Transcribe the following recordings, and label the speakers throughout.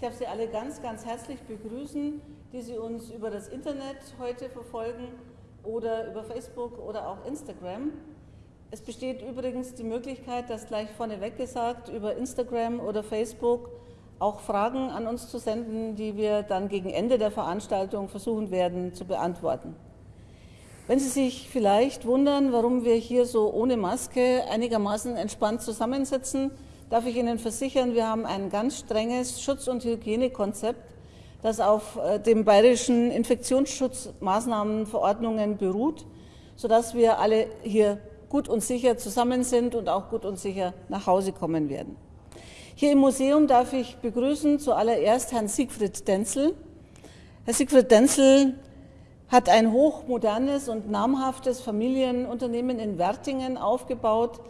Speaker 1: Ich darf Sie alle ganz, ganz herzlich begrüßen, die Sie uns über das Internet heute verfolgen oder über Facebook oder auch Instagram. Es besteht übrigens die Möglichkeit, das gleich vorneweg gesagt, über Instagram oder Facebook auch Fragen an uns zu senden, die wir dann gegen Ende der Veranstaltung versuchen werden zu beantworten. Wenn Sie sich vielleicht wundern, warum wir hier so ohne Maske einigermaßen entspannt zusammensitzen, darf ich Ihnen versichern, wir haben ein ganz strenges Schutz- und Hygienekonzept, das auf äh, den bayerischen Infektionsschutzmaßnahmenverordnungen beruht, sodass wir alle hier gut und sicher zusammen sind und auch gut und sicher nach Hause kommen werden. Hier im Museum darf ich begrüßen zuallererst Herrn Siegfried Denzel. Herr Siegfried Denzel hat ein hochmodernes und namhaftes Familienunternehmen in Wertingen aufgebaut,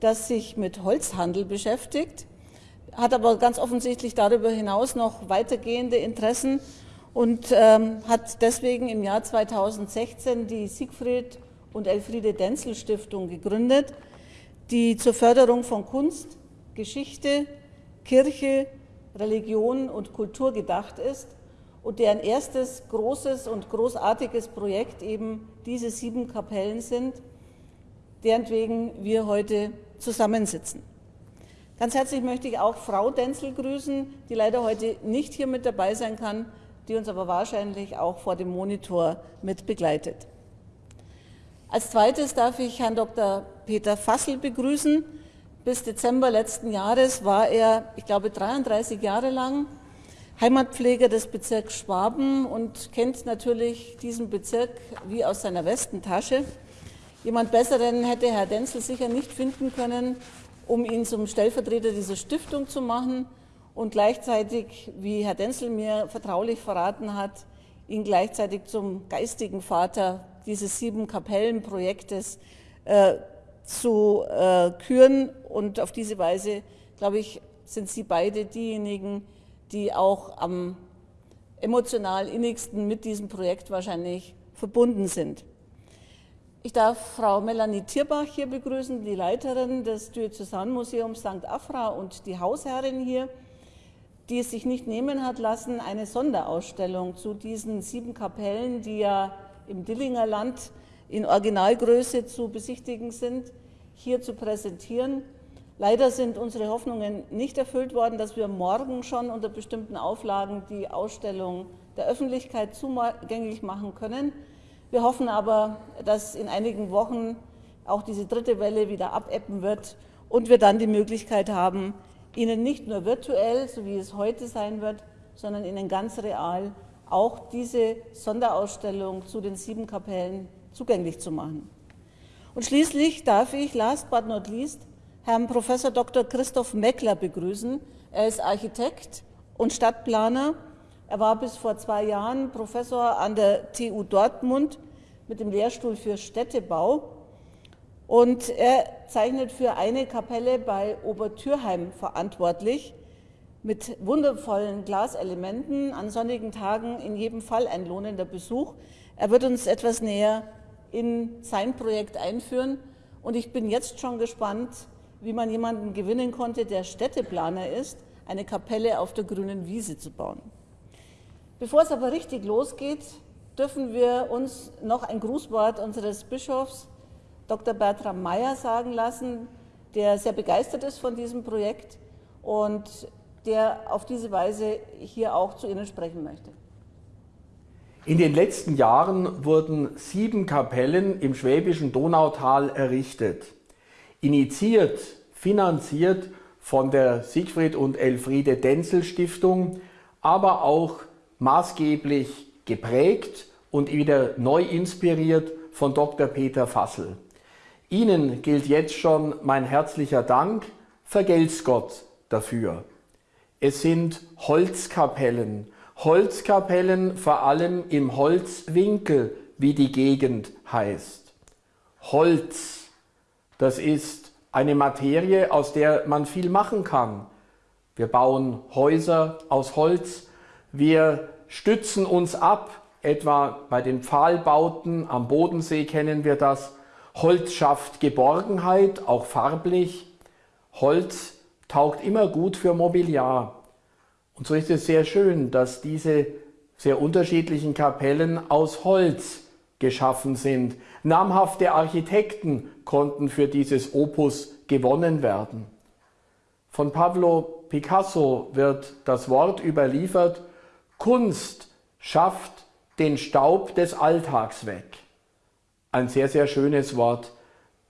Speaker 1: das sich mit Holzhandel beschäftigt, hat aber ganz offensichtlich darüber hinaus noch weitergehende Interessen und ähm, hat deswegen im Jahr 2016 die Siegfried und Elfriede Denzel Stiftung gegründet, die zur Förderung von Kunst, Geschichte, Kirche, Religion und Kultur gedacht ist und deren erstes großes und großartiges Projekt eben diese sieben Kapellen sind, deren wegen wir heute zusammensitzen. Ganz herzlich möchte ich auch Frau Denzel grüßen, die leider heute nicht hier mit dabei sein kann, die uns aber wahrscheinlich auch vor dem Monitor mit begleitet. Als zweites darf ich Herrn Dr. Peter Fassel begrüßen. Bis Dezember letzten Jahres war er, ich glaube, 33 Jahre lang Heimatpfleger des Bezirks Schwaben und kennt natürlich diesen Bezirk wie aus seiner Westentasche. Jemand Besseren hätte Herr Denzel sicher nicht finden können, um ihn zum Stellvertreter dieser Stiftung zu machen und gleichzeitig, wie Herr Denzel mir vertraulich verraten hat, ihn gleichzeitig zum geistigen Vater dieses sieben Kapellenprojektes äh, zu äh, küren. Und auf diese Weise, glaube ich, sind Sie beide diejenigen, die auch am emotional innigsten mit diesem Projekt wahrscheinlich verbunden sind. Ich darf Frau Melanie Tierbach hier begrüßen, die Leiterin des Diözesanmuseums St. Afra und die Hausherrin hier, die es sich nicht nehmen hat lassen, eine Sonderausstellung zu diesen sieben Kapellen, die ja im Dillinger Land in Originalgröße zu besichtigen sind, hier zu präsentieren. Leider sind unsere Hoffnungen nicht erfüllt worden, dass wir morgen schon unter bestimmten Auflagen die Ausstellung der Öffentlichkeit zugänglich machen können. Wir hoffen aber, dass in einigen Wochen auch diese dritte Welle wieder abebben wird und wir dann die Möglichkeit haben, Ihnen nicht nur virtuell, so wie es heute sein wird, sondern Ihnen ganz real auch diese Sonderausstellung zu den sieben Kapellen zugänglich zu machen. Und schließlich darf ich, last but not least, Herrn Prof. Dr. Christoph Meckler begrüßen. Er ist Architekt und Stadtplaner er war bis vor zwei Jahren Professor an der TU Dortmund mit dem Lehrstuhl für Städtebau und er zeichnet für eine Kapelle bei Obertürheim verantwortlich mit wundervollen Glaselementen, an sonnigen Tagen in jedem Fall ein lohnender Besuch. Er wird uns etwas näher in sein Projekt einführen und ich bin jetzt schon gespannt, wie man jemanden gewinnen konnte, der Städteplaner ist, eine Kapelle auf der grünen Wiese zu bauen. Bevor es aber richtig losgeht, dürfen wir uns noch ein Grußwort unseres Bischofs Dr. Bertram Meyer sagen lassen, der sehr begeistert ist von diesem Projekt und der auf diese Weise hier auch zu Ihnen sprechen möchte.
Speaker 2: In den letzten Jahren wurden sieben Kapellen im schwäbischen Donautal errichtet. Initiiert, finanziert von der Siegfried und Elfriede Denzel Stiftung, aber auch maßgeblich geprägt und wieder neu inspiriert von Dr. Peter Fassel. Ihnen gilt jetzt schon mein herzlicher Dank, vergelt's Gott dafür. Es sind Holzkapellen, Holzkapellen vor allem im Holzwinkel, wie die Gegend heißt. Holz, das ist eine Materie, aus der man viel machen kann. Wir bauen Häuser aus Holz, wir stützen uns ab, etwa bei den Pfahlbauten am Bodensee kennen wir das. Holz schafft Geborgenheit, auch farblich. Holz taugt immer gut für Mobiliar. Und so ist es sehr schön, dass diese sehr unterschiedlichen Kapellen aus Holz geschaffen sind. Namhafte Architekten konnten für dieses Opus gewonnen werden. Von Pablo Picasso wird das Wort überliefert, Kunst schafft den Staub des Alltags weg. Ein sehr, sehr schönes Wort,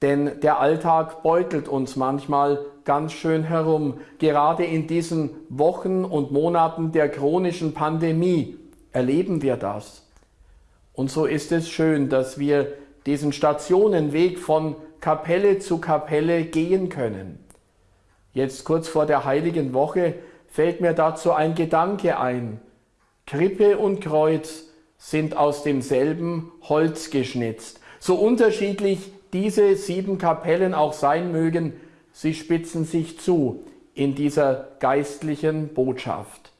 Speaker 2: denn der Alltag beutelt uns manchmal ganz schön herum. Gerade in diesen Wochen und Monaten der chronischen Pandemie erleben wir das. Und so ist es schön, dass wir diesen Stationenweg von Kapelle zu Kapelle gehen können. Jetzt kurz vor der heiligen Woche fällt mir dazu ein Gedanke ein. Krippe und Kreuz sind aus demselben Holz geschnitzt. So unterschiedlich diese sieben Kapellen auch sein mögen, sie spitzen sich zu in dieser geistlichen Botschaft.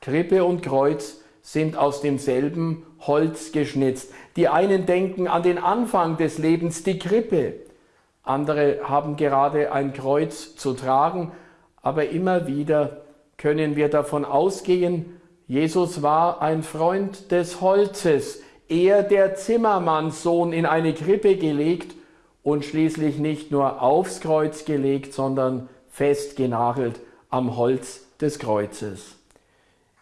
Speaker 2: Krippe und Kreuz sind aus demselben Holz geschnitzt. Die einen denken an den Anfang des Lebens, die Krippe. Andere haben gerade ein Kreuz zu tragen, aber immer wieder können wir davon ausgehen, Jesus war ein Freund des Holzes, er der Zimmermannssohn in eine Krippe gelegt und schließlich nicht nur aufs Kreuz gelegt, sondern festgenagelt am Holz des Kreuzes.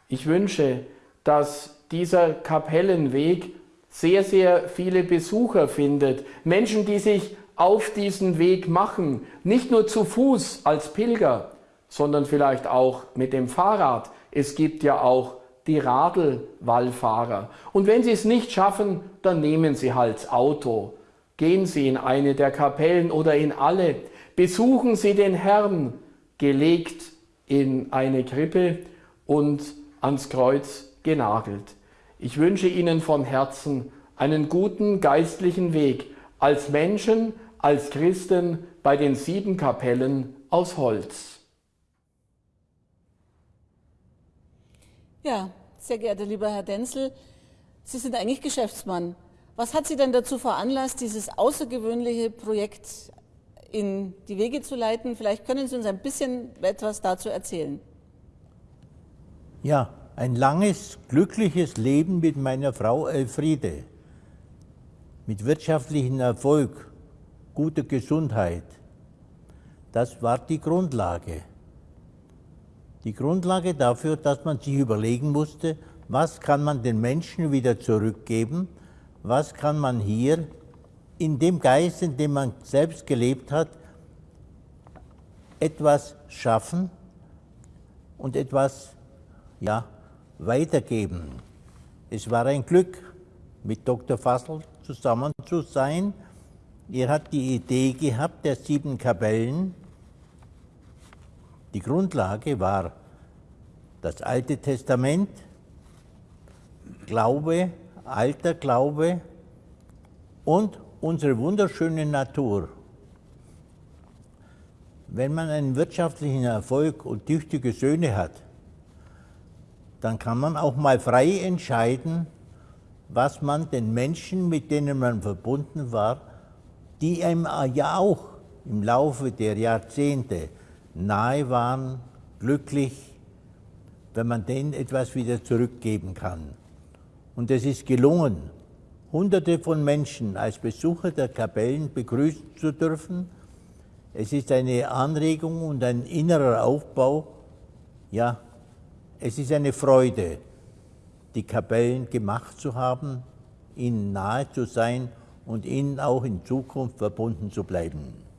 Speaker 2: Ich wünsche, dass dieser Kapellenweg sehr, sehr viele Besucher findet. Menschen, die sich auf diesen Weg machen, nicht nur zu Fuß als Pilger, sondern vielleicht auch mit dem Fahrrad. Es gibt ja auch die Radlwallfahrer. Und wenn sie es nicht schaffen, dann nehmen sie halt Auto. Gehen Sie in eine der Kapellen oder in alle. Besuchen Sie den Herrn, gelegt in eine Krippe und ans Kreuz genagelt. Ich wünsche Ihnen von Herzen einen guten geistlichen Weg als Menschen, als Christen bei den sieben Kapellen aus Holz.
Speaker 1: Ja, sehr geehrter lieber Herr Denzel, Sie sind eigentlich Geschäftsmann. Was hat Sie denn dazu veranlasst, dieses außergewöhnliche Projekt in die Wege zu leiten? Vielleicht können Sie uns ein bisschen etwas dazu erzählen.
Speaker 3: Ja, ein langes, glückliches Leben mit meiner Frau Elfriede, mit wirtschaftlichem Erfolg, guter Gesundheit. Das war die Grundlage. Die Grundlage dafür, dass man sich überlegen musste, was kann man den Menschen wieder zurückgeben, was kann man hier in dem Geist, in dem man selbst gelebt hat, etwas schaffen und etwas ja, weitergeben. Es war ein Glück, mit Dr. Fassel zusammen zu sein. Er hat die Idee gehabt der sieben Kapellen. Die Grundlage war das Alte Testament, Glaube, alter Glaube und unsere wunderschöne Natur. Wenn man einen wirtschaftlichen Erfolg und tüchtige Söhne hat, dann kann man auch mal frei entscheiden, was man den Menschen, mit denen man verbunden war, die einem ja auch im Laufe der Jahrzehnte nahe waren, glücklich, wenn man denen etwas wieder zurückgeben kann. Und es ist gelungen, Hunderte von Menschen als Besucher der Kapellen begrüßen zu dürfen. Es ist eine Anregung und ein innerer Aufbau, ja, es ist eine Freude, die Kapellen gemacht zu haben, ihnen nahe zu sein und ihnen auch in Zukunft verbunden zu bleiben.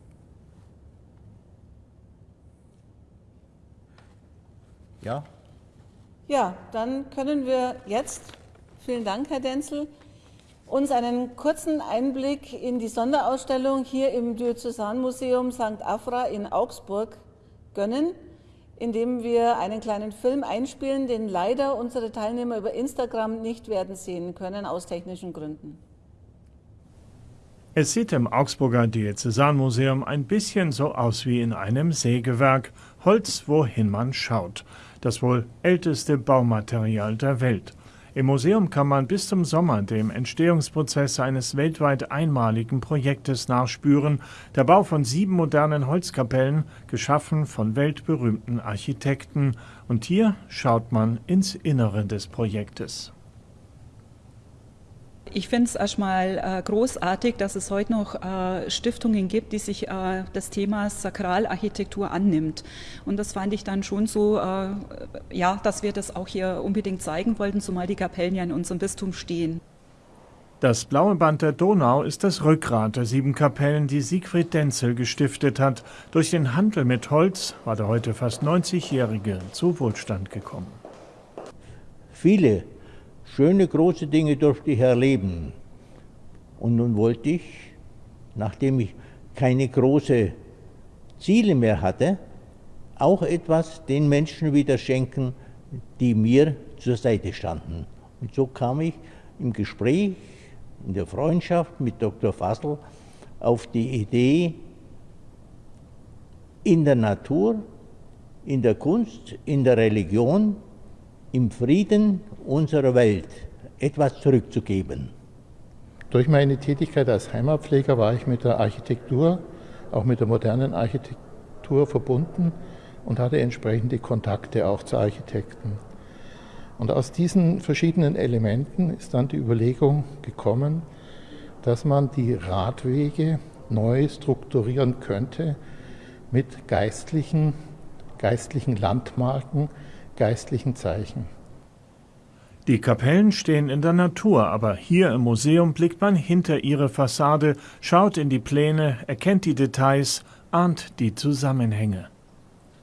Speaker 1: Ja? Ja, dann können wir jetzt, vielen Dank, Herr Denzel, uns einen kurzen Einblick in die Sonderausstellung hier im Diözesanmuseum St. Afra in Augsburg gönnen indem wir einen kleinen Film einspielen, den leider unsere Teilnehmer über Instagram nicht werden sehen können, aus technischen Gründen.
Speaker 4: Es sieht im Augsburger Diözesanmuseum ein bisschen so aus wie in einem Sägewerk, Holz, wohin man schaut. Das wohl älteste Baumaterial der Welt. Im Museum kann man bis zum Sommer dem Entstehungsprozess eines weltweit einmaligen Projektes nachspüren, der Bau von sieben modernen Holzkapellen, geschaffen von weltberühmten Architekten. Und hier schaut man ins Innere des Projektes.
Speaker 5: Ich finde es erstmal äh, großartig, dass es heute noch äh, Stiftungen gibt, die sich äh, des Themas Sakralarchitektur annimmt. Und das fand ich dann schon so, äh, ja, dass wir das auch hier unbedingt zeigen wollten, zumal die Kapellen ja in unserem Bistum stehen.
Speaker 4: Das blaue Band der Donau ist das Rückgrat der sieben Kapellen, die Siegfried Denzel gestiftet hat. Durch den Handel mit Holz war der heute fast 90-Jährige zu Wohlstand gekommen.
Speaker 3: Viele schöne große Dinge durfte ich erleben. Und nun wollte ich, nachdem ich keine großen Ziele mehr hatte, auch etwas den Menschen wieder schenken, die mir zur Seite standen. Und so kam ich im Gespräch, in der Freundschaft mit Dr. Fassel auf die Idee, in der Natur, in der Kunst, in der Religion im Frieden unserer Welt etwas zurückzugeben.
Speaker 6: Durch meine Tätigkeit als Heimatpfleger war ich mit der Architektur, auch mit der modernen Architektur verbunden und hatte entsprechende Kontakte auch zu Architekten. Und aus diesen verschiedenen Elementen ist dann die Überlegung gekommen, dass man die Radwege neu strukturieren könnte mit geistlichen, geistlichen Landmarken, geistlichen Zeichen.
Speaker 4: Die Kapellen stehen in der Natur, aber hier im Museum blickt man hinter ihre Fassade, schaut in die Pläne, erkennt die Details, ahnt die Zusammenhänge.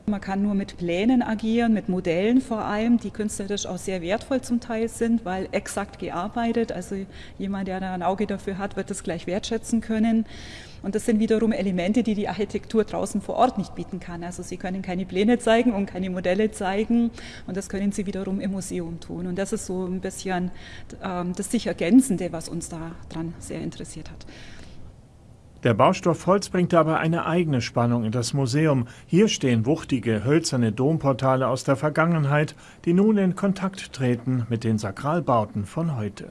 Speaker 5: Man kann nur mit Plänen agieren, mit Modellen vor allem, die künstlerisch auch sehr wertvoll zum Teil sind, weil exakt gearbeitet, also jemand, der da ein Auge dafür hat, wird das gleich wertschätzen können. Und das sind wiederum Elemente, die die Architektur draußen vor Ort nicht bieten kann. Also Sie können keine Pläne zeigen und keine Modelle zeigen und das können Sie wiederum im Museum tun. Und das ist so ein bisschen ähm, das sich Ergänzende, was uns daran sehr interessiert hat.
Speaker 4: Der Baustoff Holz bringt aber eine eigene Spannung in das Museum. Hier stehen wuchtige, hölzerne Domportale aus der Vergangenheit, die nun in Kontakt treten mit den Sakralbauten von heute.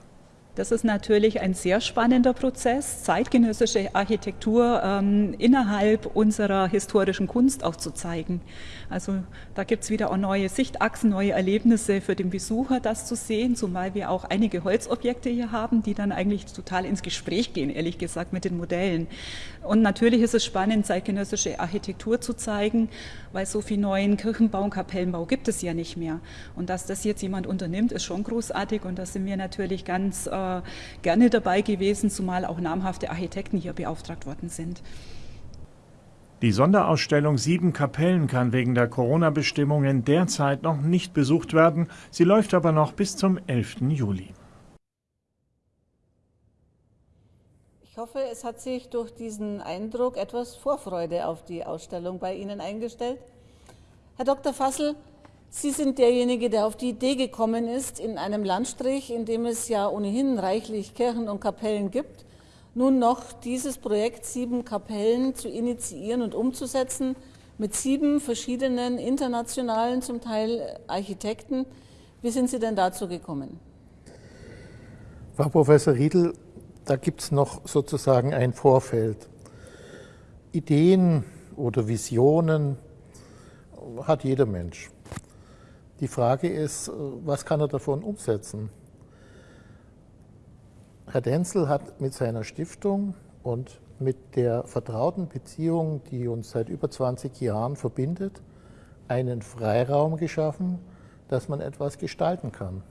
Speaker 5: Das ist natürlich ein sehr spannender Prozess, zeitgenössische Architektur ähm, innerhalb unserer historischen Kunst auch zu zeigen. Also da gibt es wieder auch neue Sichtachsen, neue Erlebnisse für den Besucher, das zu sehen, zumal wir auch einige Holzobjekte hier haben, die dann eigentlich total ins Gespräch gehen, ehrlich gesagt, mit den Modellen. Und natürlich ist es spannend, zeitgenössische Architektur zu zeigen, weil so viel neuen Kirchenbau und Kapellenbau gibt es ja nicht mehr. Und dass das jetzt jemand unternimmt, ist schon großartig und da sind wir natürlich ganz äh, gerne dabei gewesen, zumal auch namhafte Architekten hier beauftragt worden sind.
Speaker 4: Die Sonderausstellung Sieben Kapellen kann wegen der Corona-Bestimmungen derzeit noch nicht besucht werden. Sie läuft aber noch bis zum 11. Juli.
Speaker 1: Ich hoffe, es hat sich durch diesen Eindruck etwas Vorfreude auf die Ausstellung bei Ihnen eingestellt. Herr Dr. Fassel, Sie sind derjenige, der auf die Idee gekommen ist, in einem Landstrich, in dem es ja ohnehin reichlich Kirchen und Kapellen gibt, nun noch dieses Projekt Sieben Kapellen zu initiieren und umzusetzen mit sieben verschiedenen internationalen, zum Teil Architekten. Wie sind Sie denn dazu gekommen?
Speaker 6: Frau Professor Riedel, da gibt es noch sozusagen ein Vorfeld. Ideen oder Visionen hat jeder Mensch. Die Frage ist, was kann er davon umsetzen? Herr Denzel hat mit seiner Stiftung und mit der vertrauten Beziehung, die uns seit über 20 Jahren verbindet, einen Freiraum geschaffen, dass man etwas gestalten kann.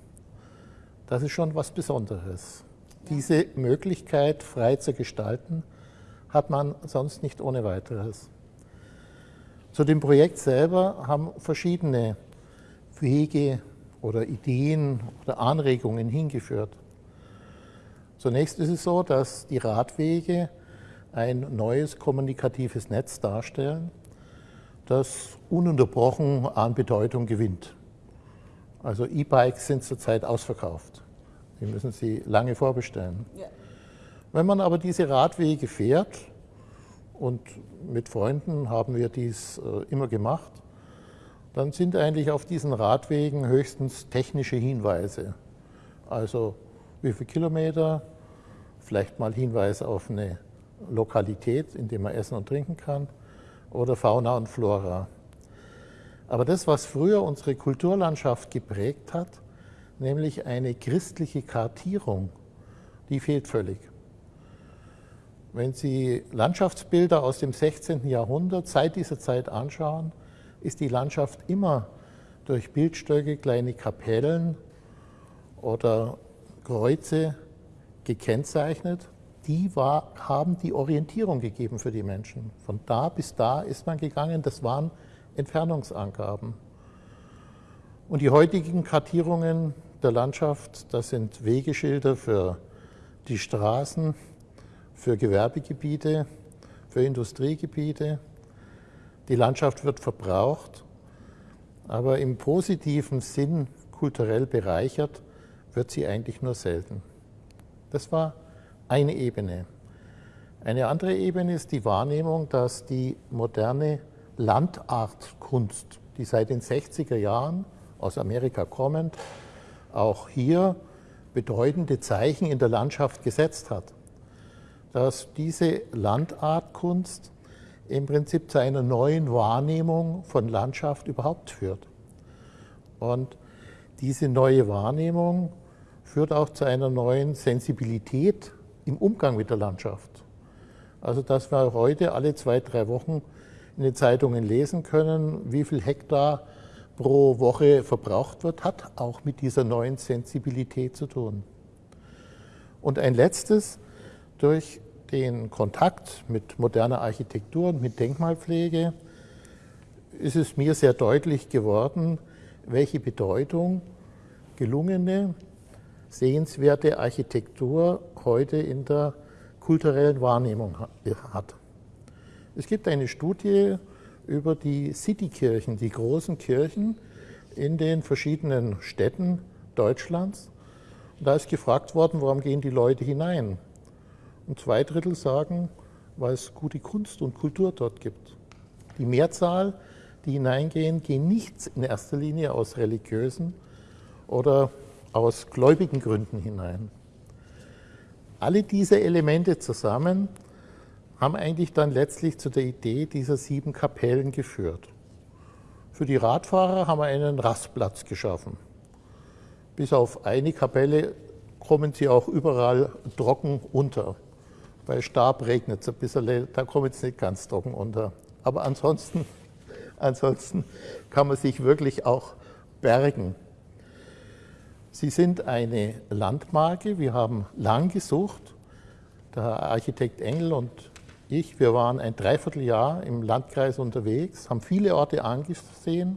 Speaker 6: Das ist schon was Besonderes. Diese Möglichkeit, frei zu gestalten, hat man sonst nicht ohne weiteres. Zu dem Projekt selber haben verschiedene Wege oder Ideen oder Anregungen hingeführt. Zunächst ist es so, dass die Radwege ein neues kommunikatives Netz darstellen, das ununterbrochen an Bedeutung gewinnt. Also E-Bikes sind zurzeit ausverkauft. Die müssen Sie lange vorbestellen. Ja. Wenn man aber diese Radwege fährt, und mit Freunden haben wir dies äh, immer gemacht, dann sind eigentlich auf diesen Radwegen höchstens technische Hinweise. Also wie viele Kilometer, vielleicht mal Hinweis auf eine Lokalität, in der man essen und trinken kann, oder Fauna und Flora. Aber das, was früher unsere Kulturlandschaft geprägt hat, nämlich eine christliche Kartierung, die fehlt völlig. Wenn Sie Landschaftsbilder aus dem 16. Jahrhundert seit dieser Zeit anschauen, ist die Landschaft immer durch Bildstöcke, kleine Kapellen oder Kreuze gekennzeichnet. Die war, haben die Orientierung gegeben für die Menschen. Von da bis da ist man gegangen, das waren Entfernungsangaben. Und die heutigen Kartierungen der Landschaft, das sind Wegeschilder für die Straßen, für Gewerbegebiete, für Industriegebiete. Die Landschaft wird verbraucht, aber im positiven Sinn kulturell bereichert wird sie eigentlich nur selten. Das war eine Ebene. Eine andere Ebene ist die Wahrnehmung, dass die moderne Landartkunst, die seit den 60er Jahren aus Amerika kommend, auch hier bedeutende Zeichen in der Landschaft gesetzt hat. Dass diese Landartkunst im Prinzip zu einer neuen Wahrnehmung von Landschaft überhaupt führt. Und diese neue Wahrnehmung führt auch zu einer neuen Sensibilität im Umgang mit der Landschaft. Also dass wir heute alle zwei, drei Wochen in den Zeitungen lesen können, wie viel Hektar pro Woche verbraucht wird, hat auch mit dieser neuen Sensibilität zu tun. Und ein letztes, durch den Kontakt mit moderner Architektur und mit Denkmalpflege ist es mir sehr deutlich geworden, welche Bedeutung gelungene, sehenswerte Architektur heute in der kulturellen Wahrnehmung hat. Es gibt eine Studie über die Citykirchen, die großen Kirchen in den verschiedenen Städten Deutschlands. Und da ist gefragt worden, warum gehen die Leute hinein? Und zwei Drittel sagen, weil es gute Kunst und Kultur dort gibt. Die Mehrzahl, die hineingehen, gehen nicht in erster Linie aus religiösen oder aus gläubigen Gründen hinein. Alle diese Elemente zusammen haben eigentlich dann letztlich zu der Idee dieser sieben Kapellen geführt. Für die Radfahrer haben wir einen Rastplatz geschaffen. Bis auf eine Kapelle kommen sie auch überall trocken unter. Bei Stab regnet es ein bisschen, da kommen sie nicht ganz trocken unter. Aber ansonsten, ansonsten kann man sich wirklich auch bergen. Sie sind eine Landmarke. Wir haben lang gesucht. Der Architekt Engel und ich, wir waren ein Dreivierteljahr im Landkreis unterwegs, haben viele Orte angesehen,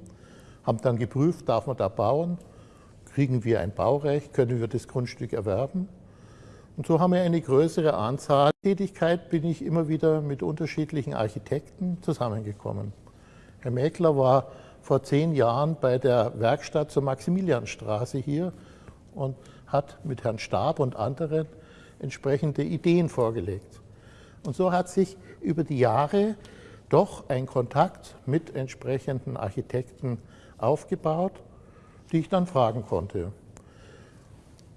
Speaker 6: haben dann geprüft, darf man da bauen, kriegen wir ein Baurecht, können wir das Grundstück erwerben. Und so haben wir eine größere Anzahl. Tätigkeit bin ich immer wieder mit unterschiedlichen Architekten zusammengekommen. Herr Mäkler war vor zehn Jahren bei der Werkstatt zur Maximilianstraße hier und hat mit Herrn Stab und anderen entsprechende Ideen vorgelegt. Und so hat sich über die Jahre doch ein Kontakt mit entsprechenden Architekten aufgebaut, die ich dann fragen konnte.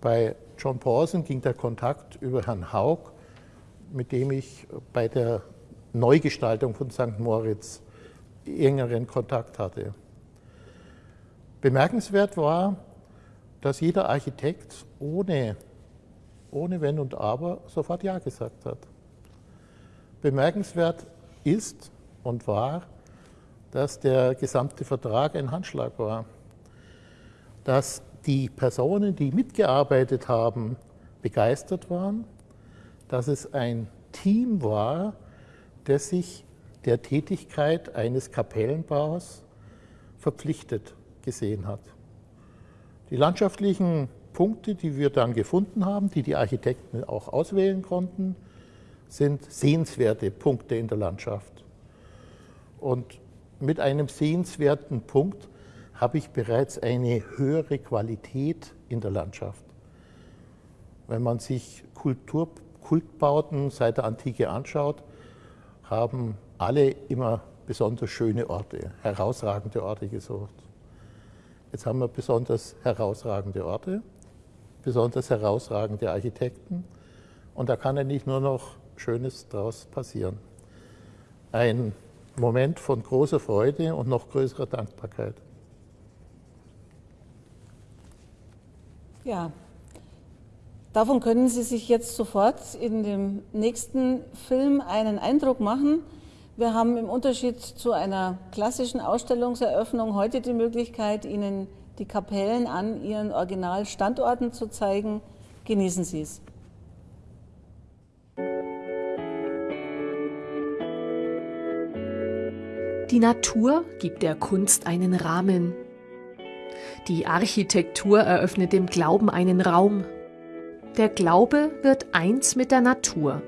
Speaker 6: Bei John Pawson ging der Kontakt über Herrn Haug, mit dem ich bei der Neugestaltung von St. Moritz engeren Kontakt hatte. Bemerkenswert war, dass jeder Architekt ohne, ohne Wenn und Aber sofort Ja gesagt hat. Bemerkenswert ist und war, dass der gesamte Vertrag ein Handschlag war, dass die Personen, die mitgearbeitet haben, begeistert waren, dass es ein Team war, das sich der Tätigkeit eines Kapellenbaus verpflichtet gesehen hat. Die landschaftlichen Punkte, die wir dann gefunden haben, die die Architekten auch auswählen konnten, sind sehenswerte Punkte in der Landschaft. Und mit einem sehenswerten Punkt habe ich bereits eine höhere Qualität in der Landschaft. Wenn man sich Kultur, Kultbauten seit der Antike anschaut, haben alle immer besonders schöne Orte, herausragende Orte gesucht. Jetzt haben wir besonders herausragende Orte besonders herausragende Architekten. Und da kann eigentlich nur noch Schönes daraus passieren. Ein Moment von großer Freude und noch größerer Dankbarkeit.
Speaker 1: Ja, davon können Sie sich jetzt sofort in dem nächsten Film einen Eindruck machen. Wir haben im Unterschied zu einer klassischen Ausstellungseröffnung heute die Möglichkeit, Ihnen die Kapellen an ihren Originalstandorten zu zeigen. Genießen Sie es.
Speaker 7: Die Natur gibt der Kunst einen Rahmen. Die Architektur eröffnet dem Glauben einen Raum. Der Glaube wird eins mit der Natur.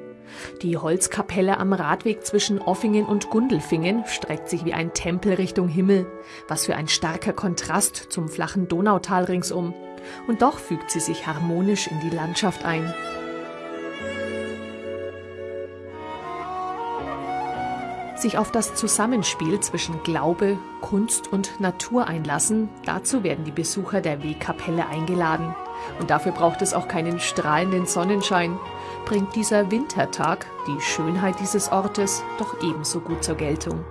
Speaker 7: Die Holzkapelle am Radweg zwischen Offingen und Gundelfingen streckt sich wie ein Tempel Richtung Himmel. Was für ein starker Kontrast zum flachen Donautal ringsum. Und doch fügt sie sich harmonisch in die Landschaft ein. Sich auf das Zusammenspiel zwischen Glaube, Kunst und Natur einlassen, dazu werden die Besucher der Wegkapelle eingeladen. Und dafür braucht es auch keinen strahlenden Sonnenschein. Bringt dieser Wintertag die Schönheit dieses Ortes doch ebenso gut zur Geltung.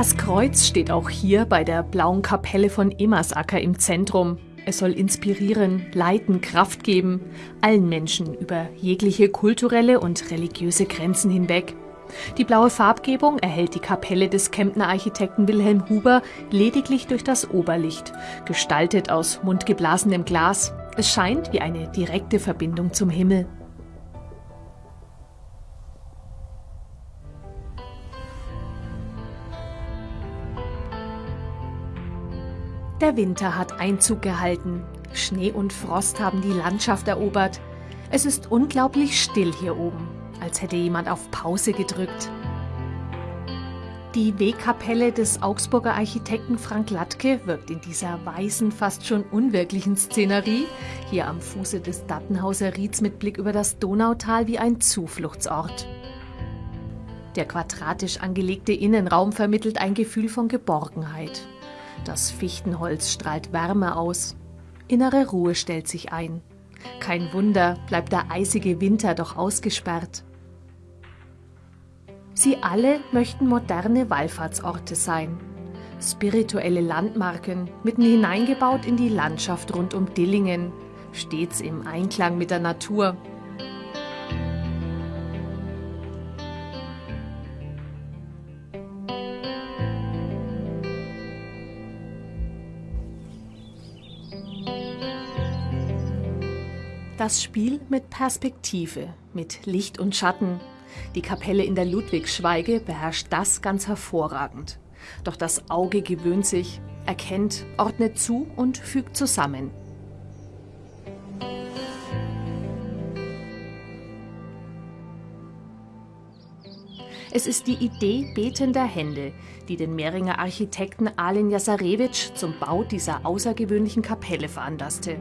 Speaker 7: Das Kreuz steht auch hier bei der blauen Kapelle von Emersacker im Zentrum. Es soll inspirieren, leiten, Kraft geben, allen Menschen über jegliche kulturelle und religiöse Grenzen hinweg. Die blaue Farbgebung erhält die Kapelle des Kemptner Architekten Wilhelm Huber lediglich durch das Oberlicht, gestaltet aus mundgeblasenem Glas. Es scheint wie eine direkte Verbindung zum Himmel. Der Winter hat Einzug gehalten. Schnee und Frost haben die Landschaft erobert. Es ist unglaublich still hier oben, als hätte jemand auf Pause gedrückt. Die Wegkapelle des Augsburger Architekten Frank Latke wirkt in dieser weißen, fast schon unwirklichen Szenerie, hier am Fuße des Dattenhauser Rieds mit Blick über das Donautal wie ein Zufluchtsort. Der quadratisch angelegte Innenraum vermittelt ein Gefühl von Geborgenheit. Das Fichtenholz strahlt Wärme aus. Innere Ruhe stellt sich ein. Kein Wunder, bleibt der eisige Winter doch ausgesperrt. Sie alle möchten moderne Wallfahrtsorte sein. Spirituelle Landmarken, mitten hineingebaut in die Landschaft rund um Dillingen, stets im Einklang mit der Natur. Das Spiel mit Perspektive, mit Licht und Schatten. Die Kapelle in der Ludwigschweige beherrscht das ganz hervorragend. Doch das Auge gewöhnt sich, erkennt, ordnet zu und fügt zusammen. Es ist die Idee betender Hände, die den Mehringer Architekten Alen Jasarewitsch zum Bau dieser außergewöhnlichen Kapelle veranlasste.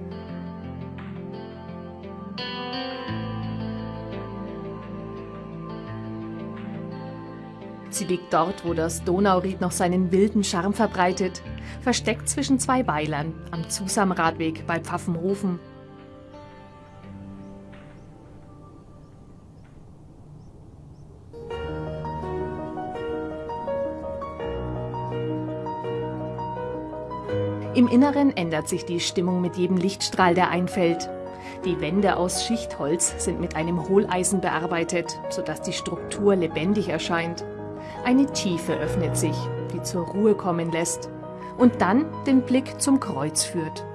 Speaker 7: Sie liegt dort, wo das Donauried noch seinen wilden Charme verbreitet, versteckt zwischen zwei Weilern am Zusamradweg bei Pfaffenhofen. Im Inneren ändert sich die Stimmung mit jedem Lichtstrahl, der einfällt. Die Wände aus Schichtholz sind mit einem Hohleisen bearbeitet, sodass die Struktur lebendig erscheint. Eine Tiefe öffnet sich, die zur Ruhe kommen lässt und dann den Blick zum Kreuz führt.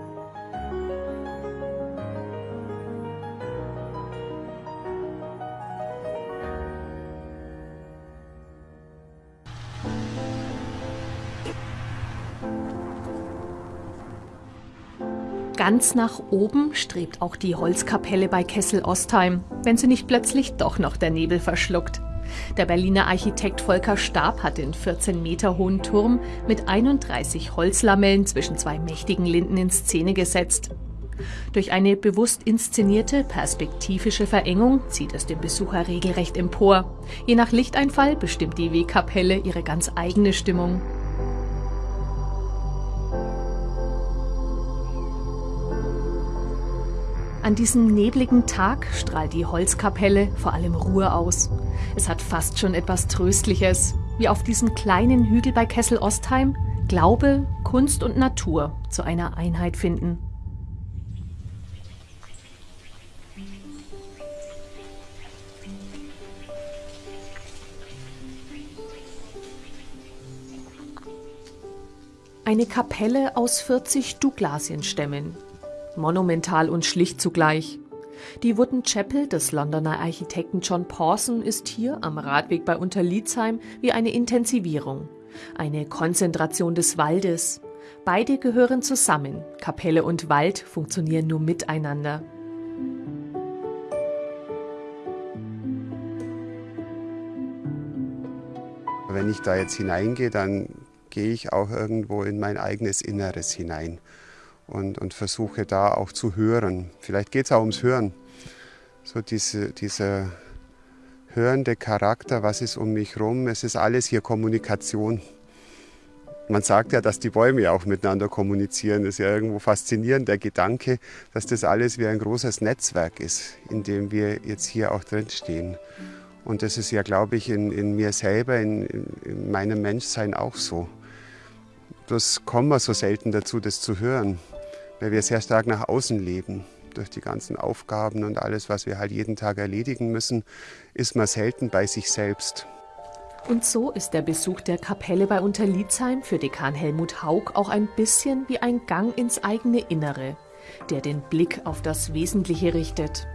Speaker 7: Ganz nach oben strebt auch die Holzkapelle bei Kessel Ostheim, wenn sie nicht plötzlich doch noch der Nebel verschluckt. Der Berliner Architekt Volker Stab hat den 14 Meter hohen Turm mit 31 Holzlamellen zwischen zwei mächtigen Linden in Szene gesetzt. Durch eine bewusst inszenierte perspektivische Verengung zieht es den Besucher regelrecht empor. Je nach Lichteinfall bestimmt die Wegkapelle ihre ganz eigene Stimmung. An diesem nebligen Tag strahlt die Holzkapelle vor allem Ruhe aus. Es hat fast schon etwas Tröstliches, wie auf diesem kleinen Hügel bei Kessel Ostheim Glaube, Kunst und Natur zu einer Einheit finden. Eine Kapelle aus 40 Douglasienstämmen. Monumental und schlicht zugleich. Die Wooden Chapel des Londoner Architekten John Pawson ist hier am Radweg bei Unterliedsheim wie eine Intensivierung, eine Konzentration des Waldes. Beide gehören zusammen. Kapelle und Wald funktionieren nur miteinander.
Speaker 8: Wenn ich da jetzt hineingehe, dann gehe ich auch irgendwo in mein eigenes Inneres hinein und, und versuche da auch zu hören. Vielleicht geht es auch ums Hören. So diese, dieser hörende Charakter, was ist um mich herum, es ist alles hier Kommunikation. Man sagt ja, dass die Bäume auch miteinander kommunizieren. Das ist ja irgendwo faszinierend, der Gedanke, dass das alles wie ein großes Netzwerk ist, in dem wir jetzt hier auch drinstehen. Und das ist ja, glaube ich, in, in mir selber, in, in meinem Menschsein auch so. Das kommen wir so selten dazu, das zu hören, weil wir sehr stark nach außen leben. Durch die ganzen Aufgaben und alles, was wir halt jeden Tag erledigen müssen, ist man selten bei sich selbst.
Speaker 7: Und so ist der Besuch der Kapelle bei Unterliedsheim für Dekan Helmut Haug auch ein bisschen wie ein Gang ins eigene Innere, der den Blick auf das Wesentliche richtet.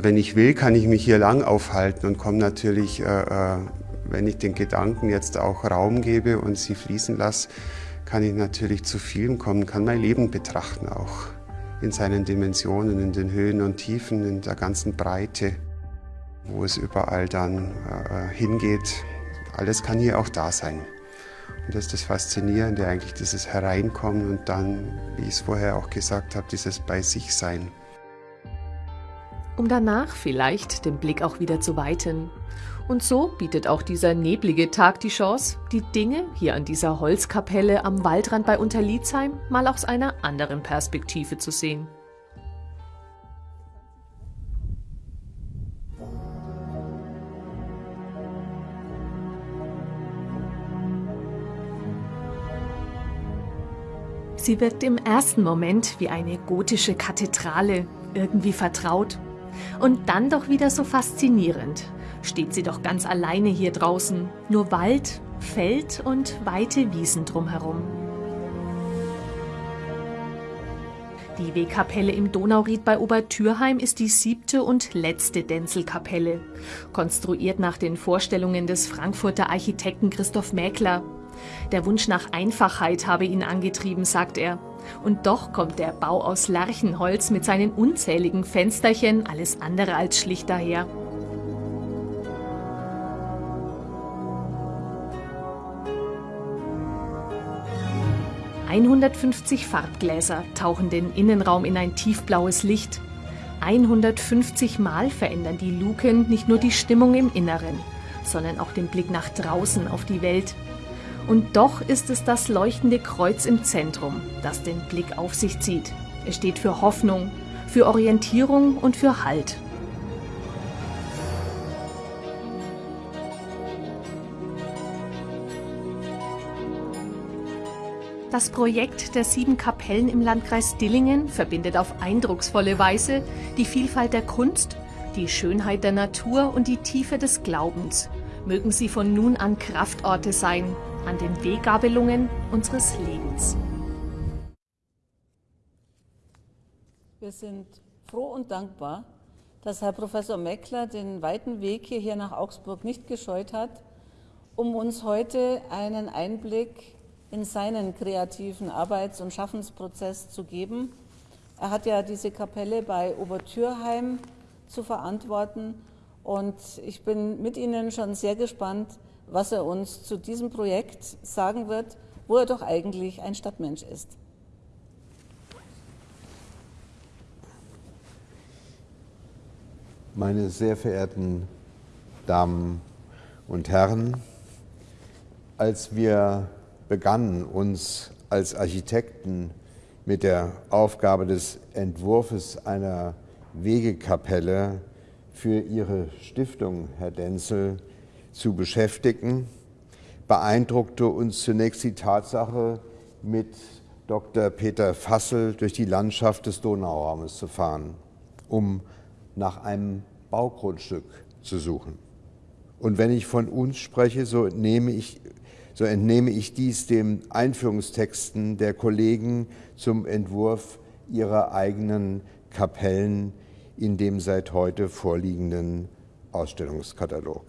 Speaker 8: Wenn ich will, kann ich mich hier lang aufhalten und komme natürlich, äh, äh, wenn ich den Gedanken jetzt auch Raum gebe und sie fließen lasse, kann ich natürlich zu vielem kommen, kann mein Leben betrachten auch in seinen Dimensionen, in den Höhen und Tiefen, in der ganzen Breite wo es überall dann äh, hingeht. Alles kann hier auch da sein. Und das ist das Faszinierende, eigentlich dieses Hereinkommen und dann, wie ich es vorher auch gesagt habe, dieses Bei sich Sein.
Speaker 7: Um danach vielleicht den Blick auch wieder zu weiten. Und so bietet auch dieser neblige Tag die Chance, die Dinge hier an dieser Holzkapelle am Waldrand bei Unterliedsheim mal aus einer anderen Perspektive zu sehen. Sie wirkt im ersten Moment wie eine gotische Kathedrale, irgendwie vertraut. Und dann doch wieder so faszinierend. Steht sie doch ganz alleine hier draußen. Nur Wald, Feld und weite Wiesen drumherum. Die Wegkapelle im Donauried bei Obertürheim ist die siebte und letzte Denzelkapelle. Konstruiert nach den Vorstellungen des Frankfurter Architekten Christoph Mäkler. Der Wunsch nach Einfachheit habe ihn angetrieben, sagt er. Und doch kommt der Bau aus Lärchenholz mit seinen unzähligen Fensterchen alles andere als schlicht daher. »150 Farbgläser tauchen den Innenraum in ein tiefblaues Licht. 150 Mal verändern die Luken nicht nur die Stimmung im Inneren, sondern auch den Blick nach draußen auf die Welt, und doch ist es das leuchtende Kreuz im Zentrum, das den Blick auf sich zieht. Es steht für Hoffnung, für Orientierung und für Halt. Das Projekt der sieben Kapellen im Landkreis Dillingen verbindet auf eindrucksvolle Weise die Vielfalt der Kunst, die Schönheit der Natur und die Tiefe des Glaubens. Mögen sie von nun an Kraftorte sein, an den Weggabelungen unseres Lebens.
Speaker 1: Wir sind froh und dankbar, dass Herr Professor Meckler den weiten Weg hierher nach Augsburg nicht gescheut hat, um uns heute einen Einblick in seinen kreativen Arbeits- und Schaffensprozess zu geben. Er hat ja diese Kapelle bei Obertürheim zu verantworten und ich bin mit Ihnen schon sehr gespannt, was er uns zu diesem Projekt sagen wird, wo er doch eigentlich ein Stadtmensch ist.
Speaker 9: Meine sehr verehrten Damen und Herren, als wir begannen, uns als Architekten mit der Aufgabe des Entwurfs einer Wegekapelle für Ihre Stiftung, Herr Denzel, zu beschäftigen, beeindruckte uns zunächst die Tatsache, mit Dr. Peter Fassel durch die Landschaft des Donauraumes zu fahren, um nach einem Baugrundstück zu suchen. Und wenn ich von uns spreche, so entnehme ich, so entnehme ich dies den Einführungstexten der Kollegen zum Entwurf ihrer eigenen Kapellen in dem seit heute vorliegenden Ausstellungskatalog.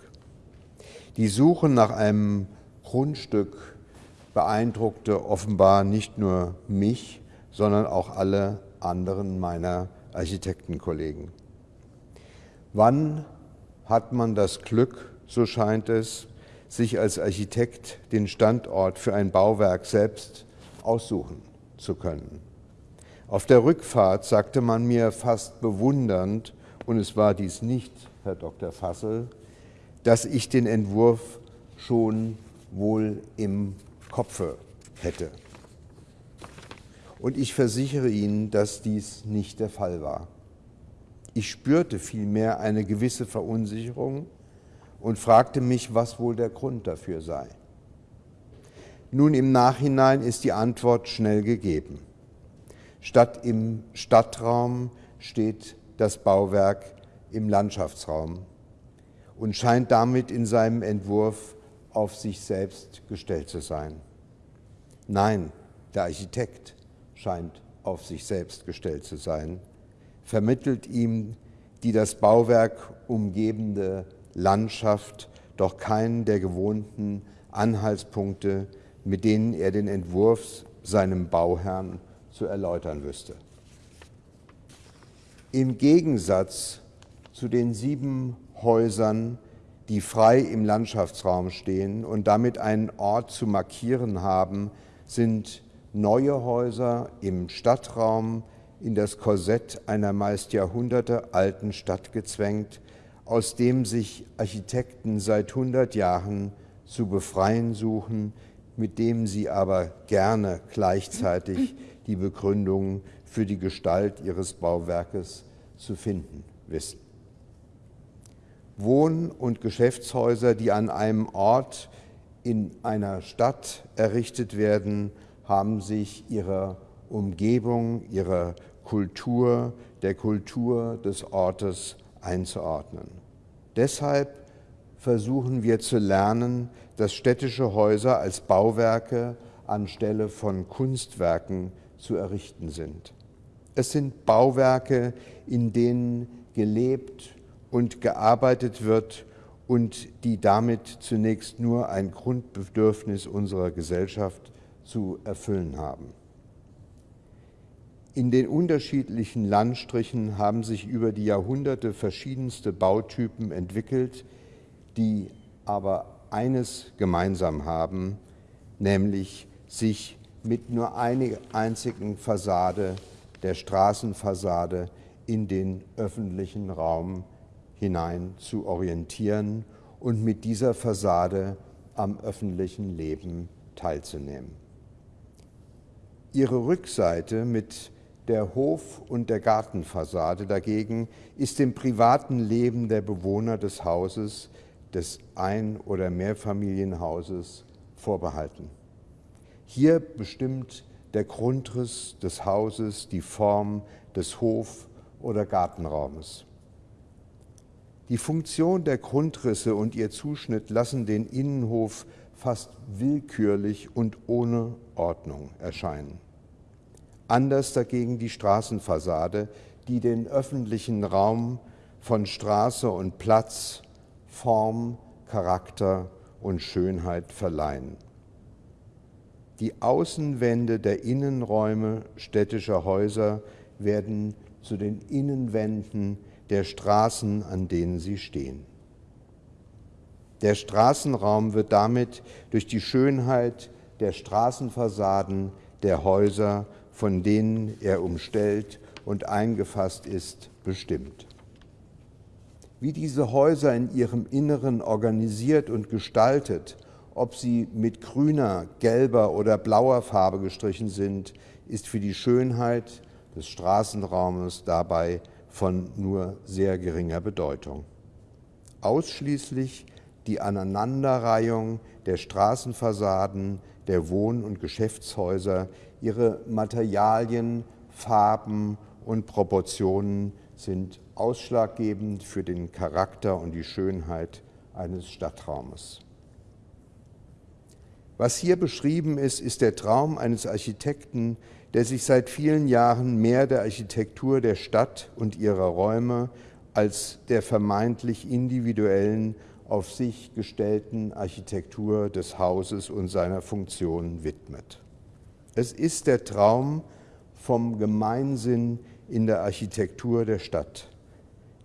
Speaker 9: Die Suche nach einem Grundstück beeindruckte offenbar nicht nur mich, sondern auch alle anderen meiner Architektenkollegen. Wann hat man das Glück, so scheint es, sich als Architekt den Standort für ein Bauwerk selbst aussuchen zu können? Auf der Rückfahrt sagte man mir fast bewundernd, und es war dies nicht Herr Dr. Fassel, dass ich den Entwurf schon wohl im Kopfe hätte. Und ich versichere Ihnen, dass dies nicht der Fall war. Ich spürte vielmehr eine gewisse Verunsicherung und fragte mich, was wohl der Grund dafür sei. Nun im Nachhinein ist die Antwort schnell gegeben. Statt im Stadtraum steht das Bauwerk im Landschaftsraum und scheint damit in seinem Entwurf auf sich selbst gestellt zu sein. Nein, der Architekt scheint auf sich selbst gestellt zu sein vermittelt ihm die das Bauwerk umgebende Landschaft doch keinen der gewohnten Anhaltspunkte, mit denen er den Entwurf seinem Bauherrn zu erläutern wüsste. Im Gegensatz zu den sieben Häusern, die frei im Landschaftsraum stehen und damit einen Ort zu markieren haben, sind neue Häuser im Stadtraum in das Korsett einer meist jahrhundertealten Stadt gezwängt, aus dem sich Architekten seit hundert Jahren zu befreien suchen, mit dem sie aber gerne gleichzeitig die Begründung für die Gestalt ihres Bauwerkes zu finden wissen. Wohn- und Geschäftshäuser, die an einem Ort in einer Stadt errichtet werden, haben sich ihrer Umgebung, ihrer Kultur, der Kultur des Ortes einzuordnen. Deshalb versuchen wir zu lernen, dass städtische Häuser als Bauwerke anstelle von Kunstwerken zu errichten sind. Es sind Bauwerke, in denen gelebt und gearbeitet wird und die damit zunächst nur ein Grundbedürfnis unserer Gesellschaft zu erfüllen haben. In den unterschiedlichen Landstrichen haben sich über die Jahrhunderte verschiedenste Bautypen entwickelt, die aber eines gemeinsam haben, nämlich sich mit nur einer einzigen Fassade, der Straßenfassade, in den öffentlichen Raum hinein zu orientieren und mit dieser Fassade am öffentlichen Leben teilzunehmen. Ihre Rückseite mit der Hof- und der Gartenfassade dagegen ist dem privaten Leben der Bewohner des Hauses, des Ein- oder Mehrfamilienhauses vorbehalten. Hier bestimmt der Grundriss des Hauses die Form des Hof- oder Gartenraumes. Die Funktion der Grundrisse und ihr Zuschnitt lassen den Innenhof fast willkürlich und ohne Ordnung erscheinen anders dagegen die Straßenfassade, die den öffentlichen Raum von Straße und Platz Form, Charakter und Schönheit verleihen. Die Außenwände der Innenräume städtischer Häuser werden zu den Innenwänden der Straßen, an denen sie stehen. Der Straßenraum wird damit durch die Schönheit der Straßenfassaden der Häuser von denen er umstellt und eingefasst ist, bestimmt. wie diese Häuser in ihrem Inneren organisiert und gestaltet, ob sie mit grüner, gelber oder blauer Farbe gestrichen sind, ist für die Schönheit des Straßenraumes dabei von nur sehr geringer Bedeutung. Ausschließlich die Aneinanderreihung der Straßenfassaden, der Wohn- und Geschäftshäuser, ihre Materialien, Farben und Proportionen sind ausschlaggebend für den Charakter und die Schönheit eines Stadtraumes. Was hier beschrieben ist, ist der Traum eines Architekten, der sich seit vielen Jahren mehr der Architektur der Stadt und ihrer Räume als der vermeintlich individuellen, auf sich gestellten Architektur des Hauses und seiner Funktion widmet. Es ist der Traum vom Gemeinsinn in der Architektur der Stadt,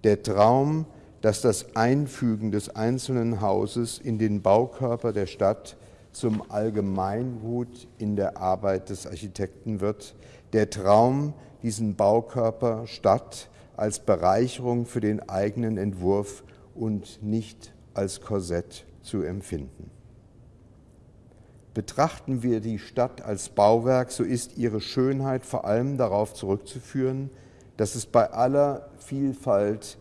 Speaker 9: der Traum, dass das Einfügen des einzelnen Hauses in den Baukörper der Stadt zum Allgemeingut in der Arbeit des Architekten wird, der Traum, diesen Baukörper Stadt als Bereicherung für den eigenen Entwurf und nicht als Korsett zu empfinden. Betrachten wir die Stadt als Bauwerk, so ist ihre Schönheit vor allem darauf zurückzuführen, dass es bei aller Vielfalt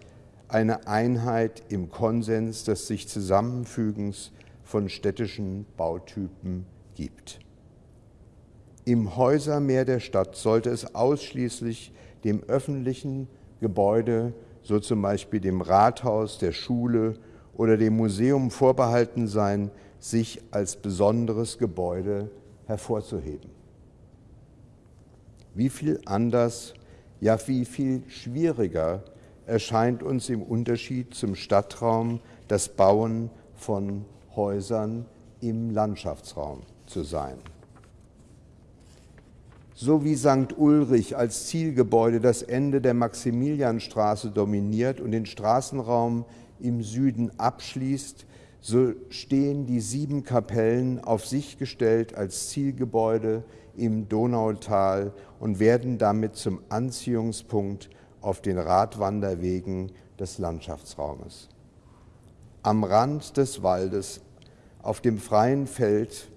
Speaker 9: eine Einheit im Konsens des sich Zusammenfügens von städtischen Bautypen gibt. Im Häusermeer der Stadt sollte es ausschließlich dem öffentlichen Gebäude, so zum Beispiel dem Rathaus, der Schule oder dem Museum vorbehalten sein, sich als besonderes Gebäude hervorzuheben. Wie viel anders, ja wie viel schwieriger erscheint uns im Unterschied zum Stadtraum das Bauen von Häusern im Landschaftsraum zu sein. So wie St. Ulrich als Zielgebäude das Ende der Maximilianstraße dominiert und den Straßenraum im Süden abschließt, so stehen die sieben Kapellen auf sich gestellt als Zielgebäude im Donautal und werden damit zum Anziehungspunkt auf den Radwanderwegen des Landschaftsraumes. Am Rand des Waldes, auf dem freien Feld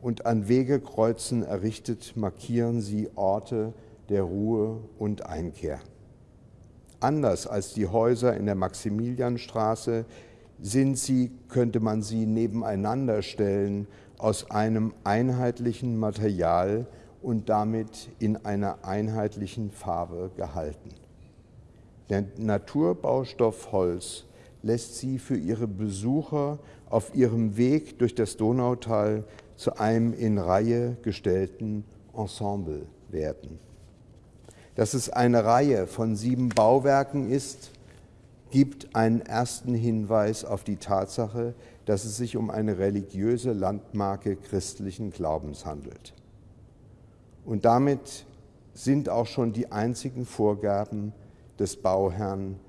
Speaker 9: und an Wegekreuzen errichtet, markieren sie Orte der Ruhe und Einkehr. Anders als die Häuser in der Maximilianstraße sind sie, könnte man sie nebeneinander stellen, aus einem einheitlichen Material und damit in einer einheitlichen Farbe gehalten. Der Naturbaustoff Holz lässt sie für ihre Besucher auf ihrem Weg durch das Donautal zu einem in Reihe gestellten Ensemble werden. Dass es eine Reihe von sieben Bauwerken ist, gibt einen ersten Hinweis auf die Tatsache, dass es sich um eine religiöse Landmarke christlichen Glaubens handelt. Und damit sind auch schon die einzigen Vorgaben des Bauherrn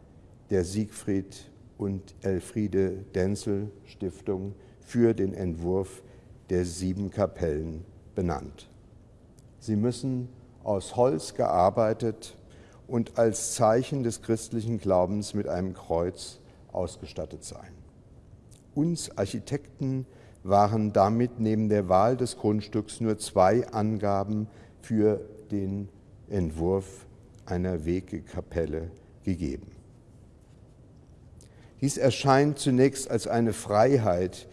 Speaker 9: der Siegfried und Elfriede Denzel Stiftung für den Entwurf der sieben Kapellen benannt. Sie müssen aus Holz gearbeitet und als Zeichen des christlichen Glaubens mit einem Kreuz ausgestattet sein. Uns Architekten waren damit neben der Wahl des Grundstücks nur zwei Angaben für den Entwurf einer Wegekapelle gegeben. Dies erscheint zunächst als eine Freiheit,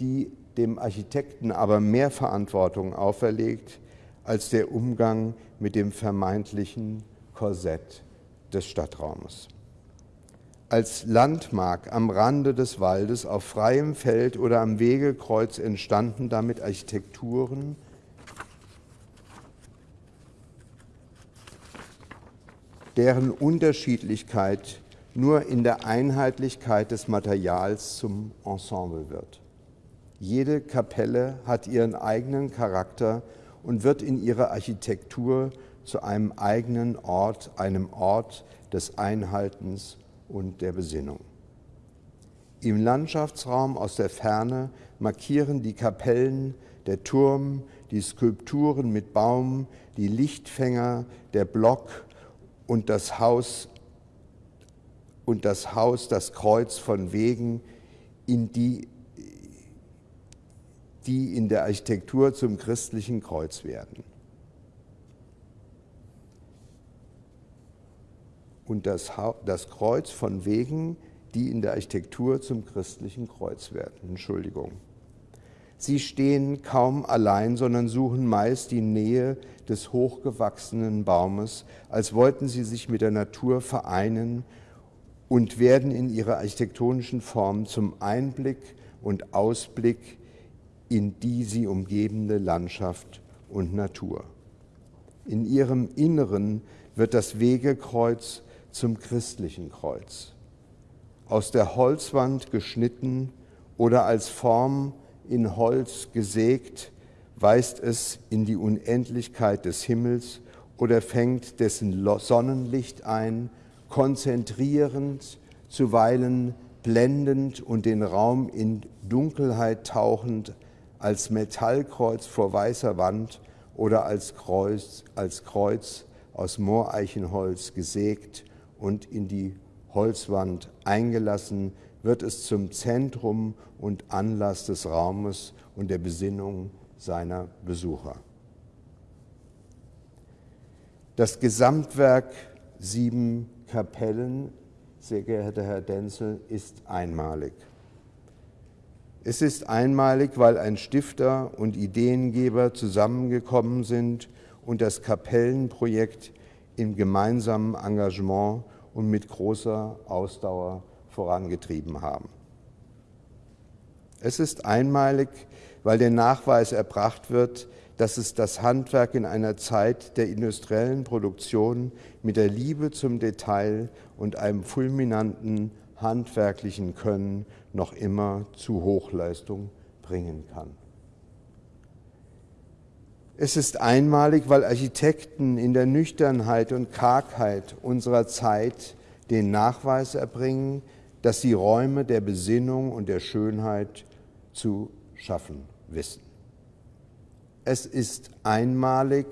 Speaker 9: die dem Architekten aber mehr Verantwortung auferlegt als der Umgang mit dem vermeintlichen Korsett des Stadtraumes. Als Landmark am Rande des Waldes, auf freiem Feld oder am Wegekreuz entstanden damit Architekturen, deren Unterschiedlichkeit nur in der Einheitlichkeit des Materials zum Ensemble wird. Jede Kapelle hat ihren eigenen Charakter und wird in ihrer Architektur zu einem eigenen Ort, einem Ort des Einhaltens und der Besinnung. Im Landschaftsraum aus der Ferne markieren die Kapellen, der Turm, die Skulpturen mit Baum, die Lichtfänger, der Block und das Haus und das Haus, das Kreuz von Wegen, in die, die in der Architektur zum christlichen Kreuz werden. Und das, das Kreuz von Wegen, die in der Architektur zum christlichen Kreuz werden. Entschuldigung. Sie stehen kaum allein, sondern suchen meist die Nähe des hochgewachsenen Baumes, als wollten sie sich mit der Natur vereinen und werden in ihrer architektonischen Form zum Einblick und Ausblick in die sie umgebende Landschaft und Natur. In ihrem Inneren wird das Wegekreuz zum christlichen Kreuz. Aus der Holzwand geschnitten oder als Form in Holz gesägt, weist es in die Unendlichkeit des Himmels oder fängt dessen Sonnenlicht ein, konzentrierend, zuweilen blendend und den Raum in Dunkelheit tauchend, als Metallkreuz vor weißer Wand oder als Kreuz, als Kreuz aus Mooreichenholz gesägt und in die Holzwand eingelassen, wird es zum Zentrum und Anlass des Raumes und der Besinnung seiner Besucher. Das Gesamtwerk Sieben Kapellen, sehr geehrter Herr Denzel, ist einmalig. Es ist einmalig, weil ein Stifter und Ideengeber zusammengekommen sind und das Kapellenprojekt im gemeinsamen Engagement und mit großer Ausdauer vorangetrieben haben. Es ist einmalig, weil der Nachweis erbracht wird, dass es das Handwerk in einer Zeit der industriellen Produktion mit der Liebe zum Detail und einem fulminanten handwerklichen Können noch immer zu Hochleistung bringen kann. Es ist einmalig, weil Architekten in der Nüchternheit und Kargheit unserer Zeit den Nachweis erbringen, dass sie Räume der Besinnung und der Schönheit zu schaffen wissen. Es ist einmalig,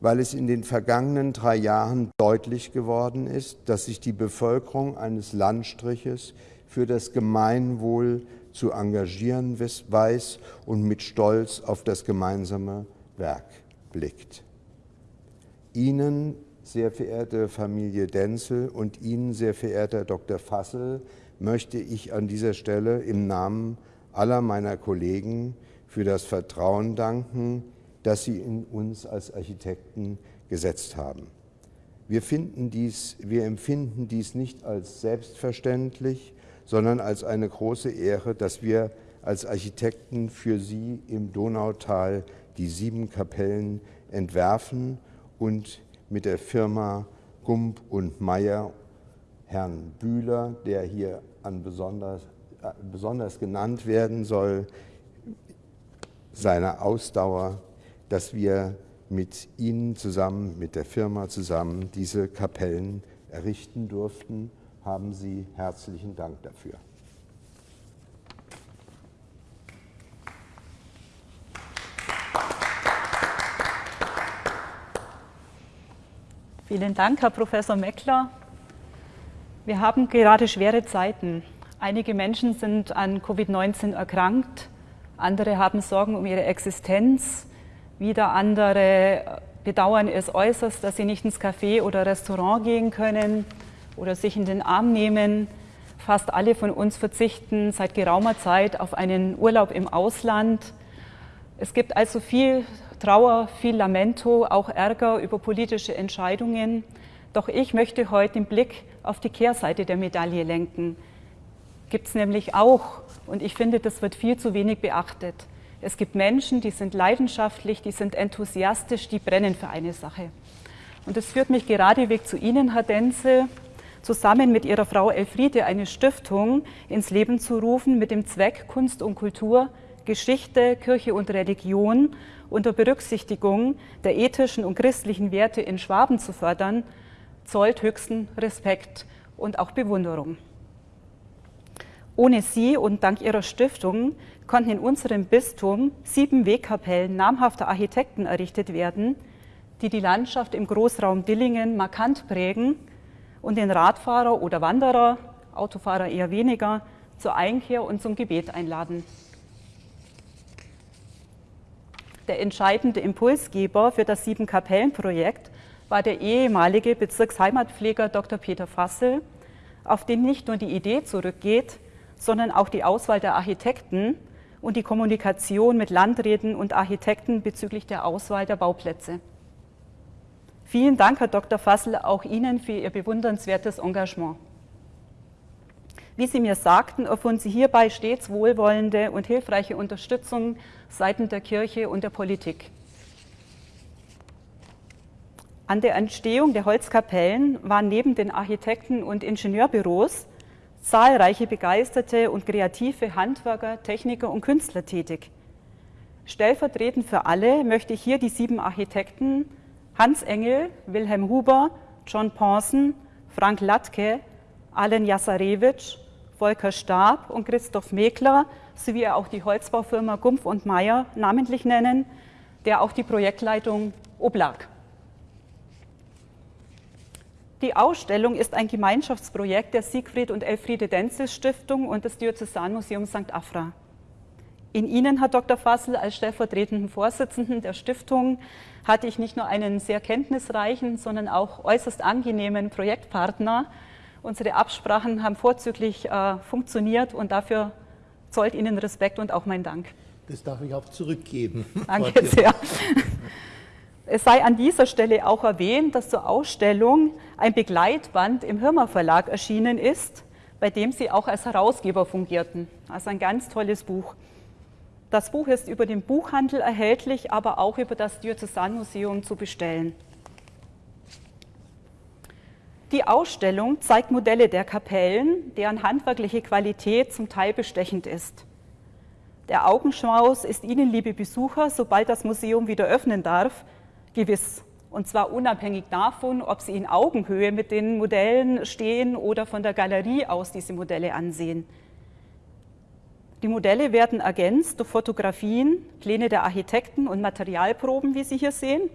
Speaker 9: weil es in den vergangenen drei Jahren deutlich geworden ist, dass sich die Bevölkerung eines Landstriches für das Gemeinwohl zu engagieren weiß und mit Stolz auf das gemeinsame Werk blickt. Ihnen, sehr verehrte Familie Denzel und Ihnen, sehr verehrter Dr. Fassel, möchte ich an dieser Stelle im Namen aller meiner Kollegen für das Vertrauen danken, das sie in uns als Architekten gesetzt haben. Wir, dies, wir empfinden dies nicht als selbstverständlich, sondern als eine große Ehre, dass wir als Architekten für Sie im Donautal die sieben Kapellen entwerfen und mit der Firma Gump und Meyer Herrn Bühler, der hier an besonders, äh, besonders genannt werden soll, seine Ausdauer, dass wir mit Ihnen zusammen, mit der Firma zusammen diese Kapellen errichten durften. Haben Sie herzlichen Dank dafür.
Speaker 5: Vielen Dank, Herr Professor Meckler. Wir haben gerade schwere Zeiten. Einige Menschen sind an Covid-19 erkrankt, andere haben Sorgen um ihre Existenz, wieder andere bedauern es äußerst, dass sie nicht ins Café oder Restaurant gehen können oder sich in den Arm nehmen. Fast alle von uns verzichten seit geraumer Zeit auf einen Urlaub im Ausland. Es gibt also viel Trauer, viel Lamento, auch Ärger über politische Entscheidungen. Doch ich möchte heute den Blick auf die Kehrseite der Medaille lenken. Gibt es nämlich auch, und ich finde, das wird viel zu wenig beachtet. Es gibt Menschen, die sind leidenschaftlich, die sind enthusiastisch, die brennen für eine Sache. Und das führt mich geradeweg zu Ihnen, Herr Denzel, zusammen mit Ihrer Frau Elfriede eine Stiftung ins Leben zu rufen mit dem Zweck, Kunst und Kultur, Geschichte, Kirche und Religion unter Berücksichtigung der ethischen und christlichen Werte in Schwaben zu fördern zollt höchsten Respekt und auch Bewunderung. Ohne sie und dank ihrer Stiftung konnten in unserem Bistum sieben Wegkapellen namhafter Architekten errichtet werden, die die Landschaft im Großraum Dillingen markant prägen und den Radfahrer oder Wanderer, Autofahrer eher weniger, zur Einkehr und zum Gebet einladen. Der entscheidende Impulsgeber für das Sieben-Kapellen-Projekt war der ehemalige Bezirksheimatpfleger Dr. Peter Fassel, auf den nicht nur die Idee zurückgeht, sondern auch die Auswahl der Architekten und die Kommunikation mit Landräten und Architekten bezüglich der Auswahl der Bauplätze. Vielen Dank, Herr Dr. Fassel, auch Ihnen für Ihr bewundernswertes Engagement. Wie Sie mir sagten, erfuhren Sie hierbei stets wohlwollende und hilfreiche Unterstützung seitens der Kirche und der Politik. An der Entstehung der Holzkapellen waren neben den Architekten- und Ingenieurbüros zahlreiche begeisterte und kreative Handwerker, Techniker und Künstler tätig. Stellvertretend für alle möchte ich hier die sieben Architekten Hans Engel, Wilhelm Huber, John Pawson, Frank Latke, Alen Jasarewitsch, Volker Stab und Christoph Mekler sowie auch die Holzbaufirma Gumpf und Meyer namentlich nennen, der auch die Projektleitung oblag. Die Ausstellung ist ein Gemeinschaftsprojekt der Siegfried und Elfriede Denzis Stiftung und des Diözesanmuseums St. Afra. In Ihnen, Herr Dr. Fassel, als stellvertretenden Vorsitzenden der Stiftung hatte ich nicht nur einen sehr kenntnisreichen, sondern auch äußerst angenehmen Projektpartner. Unsere Absprachen haben vorzüglich äh, funktioniert und dafür zollt Ihnen Respekt und auch mein Dank.
Speaker 6: Das darf ich auch zurückgeben.
Speaker 5: Danke sehr. Es sei an dieser Stelle auch erwähnt, dass zur Ausstellung ein Begleitband im Hirmer Verlag erschienen ist, bei dem Sie auch als Herausgeber fungierten. Also ein ganz tolles Buch. Das Buch ist über den Buchhandel erhältlich, aber auch über das Diözesanmuseum zu bestellen. Die Ausstellung zeigt Modelle der Kapellen, deren handwerkliche Qualität zum Teil bestechend ist. Der Augenschmaus ist Ihnen, liebe Besucher, sobald das Museum wieder öffnen darf, gewiss. Und zwar unabhängig davon, ob Sie in Augenhöhe mit den Modellen stehen oder von der Galerie aus diese Modelle ansehen. Die Modelle werden ergänzt durch Fotografien, Pläne der Architekten und Materialproben, wie Sie hier sehen,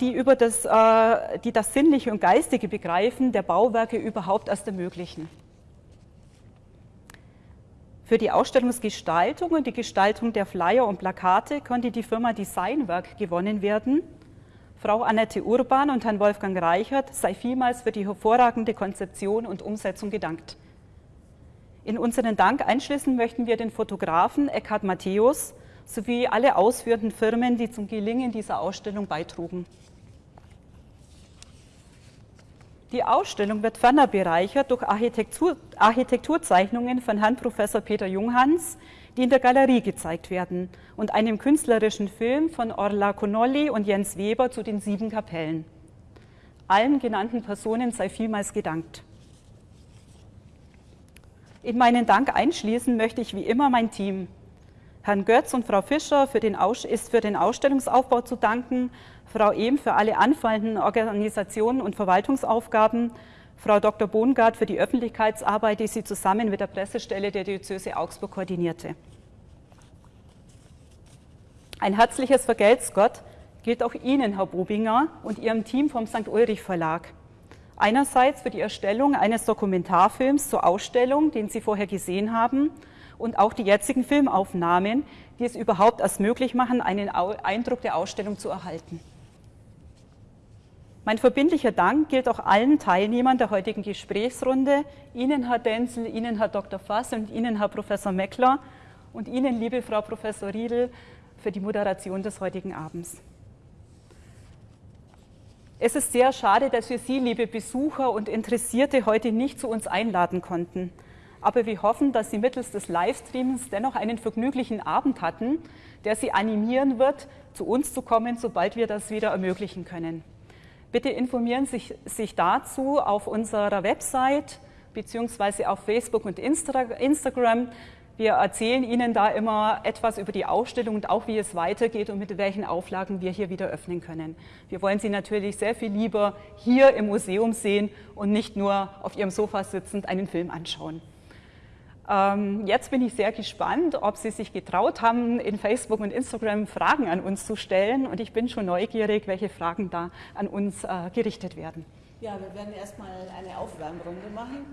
Speaker 5: die, über das, äh, die das sinnliche und geistige Begreifen der Bauwerke überhaupt erst ermöglichen. Für die Ausstellungsgestaltung und die Gestaltung der Flyer und Plakate konnte die Firma Designwerk gewonnen werden. Frau Annette Urban und Herrn Wolfgang Reichert sei vielmals für die hervorragende Konzeption und Umsetzung gedankt. In unseren Dank einschließen möchten wir den Fotografen Eckhard Matthäus sowie alle ausführenden Firmen, die zum Gelingen dieser Ausstellung beitrugen. Die Ausstellung wird ferner bereichert durch Architektur, Architekturzeichnungen von Herrn Professor Peter Junghans, die in der Galerie gezeigt werden, und einem künstlerischen Film von Orla Connolly und Jens Weber zu den sieben Kapellen. Allen genannten Personen sei vielmals gedankt. In meinen Dank einschließen möchte ich wie immer mein Team. Herrn Götz und Frau Fischer für ist für den Ausstellungsaufbau zu danken Frau Ehm für alle anfallenden Organisationen und Verwaltungsaufgaben, Frau Dr. Bohngart für die Öffentlichkeitsarbeit, die sie zusammen mit der Pressestelle der Diözese Augsburg koordinierte. Ein herzliches Vergelt's Gott gilt auch Ihnen, Herr Bobinger, und Ihrem Team vom St. Ulrich Verlag. Einerseits für die Erstellung eines Dokumentarfilms zur Ausstellung, den Sie vorher gesehen haben, und auch die jetzigen Filmaufnahmen, die es überhaupt erst möglich machen, einen Eindruck der Ausstellung zu erhalten. Mein verbindlicher Dank gilt auch allen Teilnehmern der heutigen Gesprächsrunde, Ihnen, Herr Denzel, Ihnen, Herr Dr. Fass und Ihnen, Herr Professor Meckler und Ihnen, liebe Frau Professor Riedel, für die Moderation des heutigen Abends. Es ist sehr schade, dass wir Sie, liebe Besucher und Interessierte, heute nicht zu uns einladen konnten. Aber wir hoffen, dass Sie mittels des Livestreams dennoch einen vergnüglichen Abend hatten, der Sie animieren wird, zu uns zu kommen, sobald wir das wieder ermöglichen können. Bitte informieren Sie sich, dazu auf unserer Website beziehungsweise auf Facebook und Insta Instagram. Wir erzählen Ihnen da immer etwas über die Ausstellung und auch wie es weitergeht und mit welchen Auflagen wir hier wieder öffnen können. Wir wollen Sie natürlich sehr viel lieber hier im Museum sehen und nicht nur auf Ihrem Sofa sitzend einen Film anschauen. Ähm, jetzt bin ich sehr gespannt, ob Sie sich getraut haben, in Facebook und Instagram Fragen an uns zu stellen. Und ich bin schon neugierig, welche Fragen da an uns äh, gerichtet werden.
Speaker 1: Ja, wir werden erstmal eine Aufwärmrunde machen.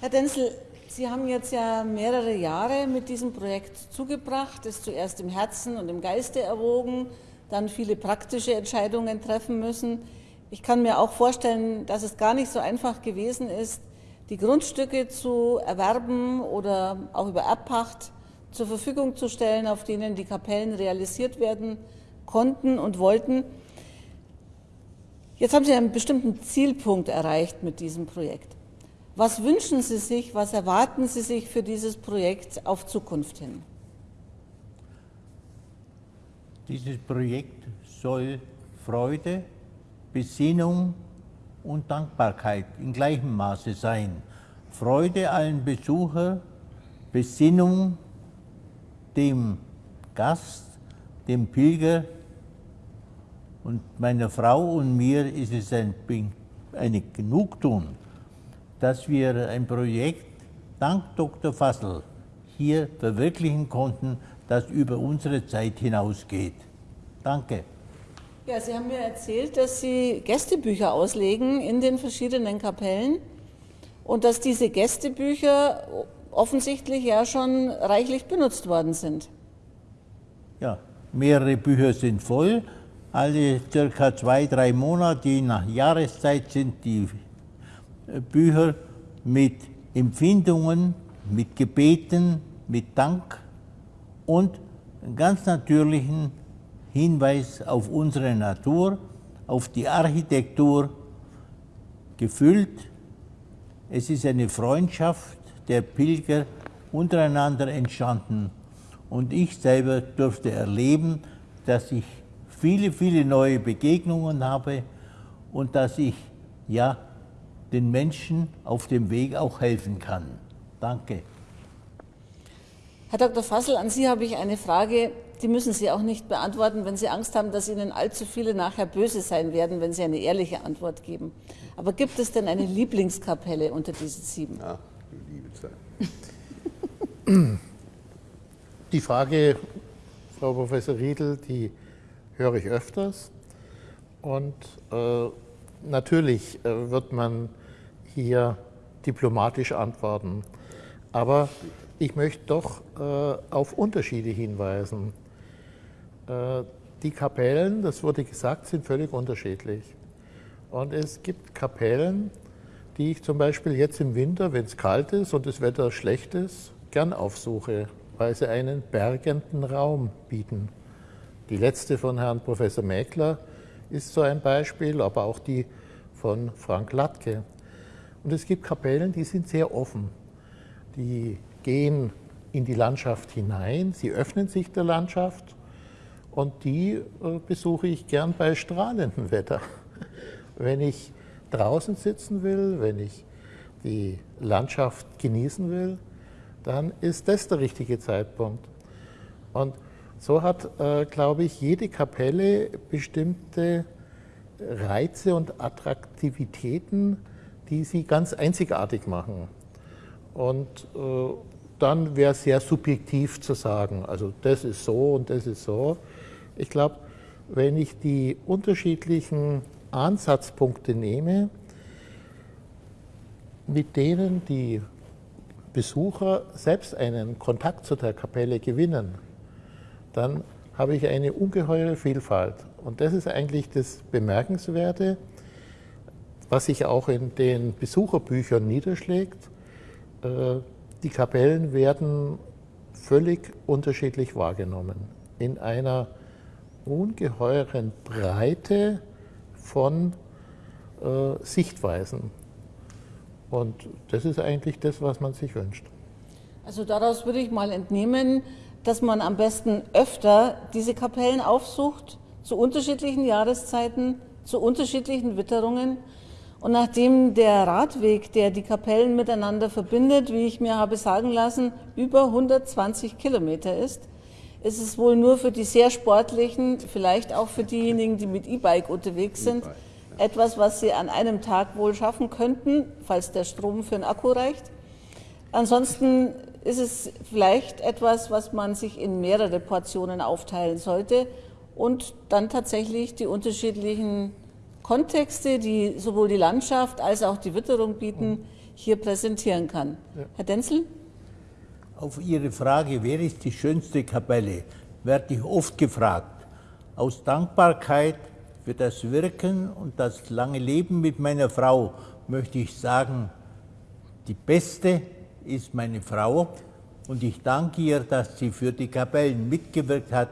Speaker 1: Herr Denzel, Sie haben jetzt ja mehrere Jahre mit diesem Projekt zugebracht, es zuerst im Herzen und im Geiste erwogen, dann viele praktische Entscheidungen treffen müssen. Ich kann mir auch vorstellen, dass es gar nicht so einfach gewesen ist, die Grundstücke zu erwerben oder auch über Erbpacht zur Verfügung zu stellen, auf denen die Kapellen realisiert werden konnten und wollten. Jetzt haben Sie einen bestimmten Zielpunkt erreicht mit diesem Projekt. Was wünschen Sie sich, was erwarten Sie sich für dieses Projekt auf Zukunft hin?
Speaker 3: Dieses Projekt soll Freude, Besinnung und Dankbarkeit in gleichem Maße sein. Freude allen Besucher, Besinnung dem Gast, dem Pilger, und meiner Frau und mir ist es ein, eine Genugtuung, dass wir ein Projekt dank Dr. Fassel hier verwirklichen konnten, das über unsere Zeit hinausgeht. Danke.
Speaker 1: Ja, Sie haben mir erzählt, dass Sie Gästebücher auslegen in den verschiedenen Kapellen und dass diese Gästebücher offensichtlich ja schon reichlich benutzt worden sind.
Speaker 3: Ja, mehrere Bücher sind voll alle circa zwei, drei Monate, nach Jahreszeit, sind die äh, Bücher mit Empfindungen, mit Gebeten, mit Dank und ganz natürlichen Hinweis auf unsere Natur, auf die Architektur gefüllt. Es ist eine Freundschaft der Pilger untereinander entstanden und ich selber durfte erleben, dass ich viele, viele neue Begegnungen habe und dass ich ja den Menschen auf dem Weg auch helfen kann. Danke.
Speaker 1: Herr Dr. Fassel, an Sie habe ich eine Frage, die müssen Sie auch nicht beantworten, wenn Sie Angst haben, dass Ihnen allzu viele nachher böse sein werden, wenn Sie eine ehrliche Antwort geben. Aber gibt es denn eine Lieblingskapelle unter diesen sieben? Ja, liebe Zeit.
Speaker 6: Die Frage, Frau Professor Riedel, die höre ich öfters. Und äh, natürlich äh, wird man hier diplomatisch antworten. Aber ich möchte doch äh, auf Unterschiede hinweisen. Äh, die Kapellen, das wurde gesagt, sind völlig unterschiedlich. Und es gibt Kapellen, die ich zum Beispiel jetzt im Winter, wenn es kalt ist und das Wetter schlecht ist, gern aufsuche, weil sie einen bergenden Raum bieten. Die letzte von Herrn Professor Mäkler ist so ein Beispiel, aber auch die von Frank Latke. Und es gibt Kapellen, die sind sehr offen. Die gehen in die Landschaft hinein, sie öffnen sich der Landschaft und die äh, besuche ich gern bei strahlendem Wetter. Wenn ich draußen sitzen will, wenn ich die Landschaft genießen will, dann ist das der richtige Zeitpunkt. Und so hat, äh, glaube ich, jede Kapelle bestimmte Reize und Attraktivitäten, die sie ganz einzigartig machen. Und äh, dann wäre es sehr subjektiv zu sagen, also das ist so und das ist so. Ich glaube, wenn ich die unterschiedlichen Ansatzpunkte nehme, mit denen die Besucher selbst einen Kontakt zu der Kapelle gewinnen, dann habe ich eine ungeheure Vielfalt. Und das ist eigentlich das Bemerkenswerte, was sich auch in den Besucherbüchern niederschlägt. Äh, die Kapellen werden völlig unterschiedlich wahrgenommen, in einer ungeheuren Breite von äh, Sichtweisen. Und das ist eigentlich das, was man sich wünscht.
Speaker 1: Also daraus würde ich mal entnehmen, dass man am besten öfter diese Kapellen aufsucht, zu unterschiedlichen Jahreszeiten, zu unterschiedlichen Witterungen. Und nachdem der Radweg, der die Kapellen miteinander verbindet, wie ich mir habe sagen lassen, über 120 Kilometer ist, ist es wohl nur für die sehr sportlichen, vielleicht auch für diejenigen, die mit E-Bike unterwegs sind, etwas, was sie an einem Tag wohl schaffen könnten, falls der Strom für den Akku reicht. Ansonsten ist es vielleicht etwas, was man sich in mehrere Portionen aufteilen sollte und dann tatsächlich die unterschiedlichen Kontexte, die sowohl die Landschaft als auch die Witterung bieten, hier präsentieren kann. Ja. Herr Denzel?
Speaker 3: Auf Ihre Frage, wer ist die schönste Kapelle, werde ich oft gefragt. Aus Dankbarkeit für das Wirken und das lange Leben mit meiner Frau möchte ich sagen, die beste ist meine Frau und ich danke ihr, dass sie für die Kapellen mitgewirkt hat.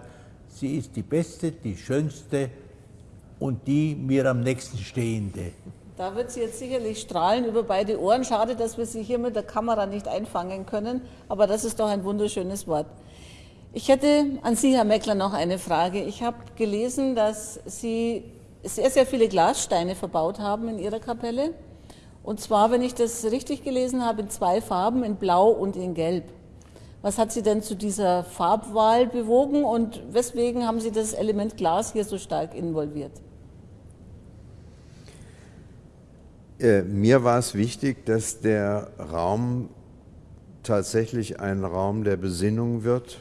Speaker 3: Sie ist die beste, die schönste und die mir am nächsten stehende.
Speaker 1: Da wird sie jetzt sicherlich strahlen über beide Ohren. Schade, dass wir sie hier mit der Kamera nicht einfangen können, aber das ist doch ein wunderschönes Wort. Ich hätte an Sie, Herr Meckler, noch eine Frage. Ich habe gelesen, dass Sie sehr, sehr viele Glassteine verbaut haben in Ihrer Kapelle. Und zwar, wenn ich das richtig gelesen habe, in zwei Farben, in Blau und in Gelb. Was hat Sie denn zu dieser Farbwahl bewogen und weswegen haben Sie das Element Glas hier so stark involviert?
Speaker 9: Äh, mir war es wichtig, dass der Raum tatsächlich ein Raum der Besinnung wird.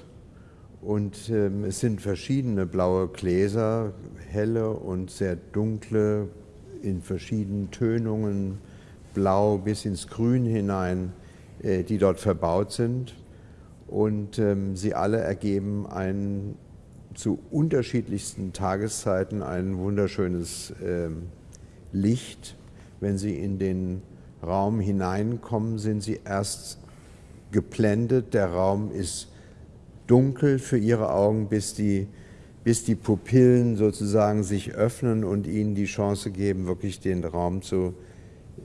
Speaker 9: Und ähm, es sind verschiedene blaue Gläser, helle und sehr dunkle, in verschiedenen Tönungen, blau bis ins Grün hinein, äh, die dort verbaut sind. Und ähm, sie alle ergeben ein zu unterschiedlichsten Tageszeiten ein wunderschönes ähm, Licht wenn Sie in den Raum hineinkommen, sind Sie erst geblendet. Der Raum ist dunkel für Ihre Augen, bis die, bis die Pupillen sozusagen sich öffnen und Ihnen die Chance geben, wirklich den Raum zu,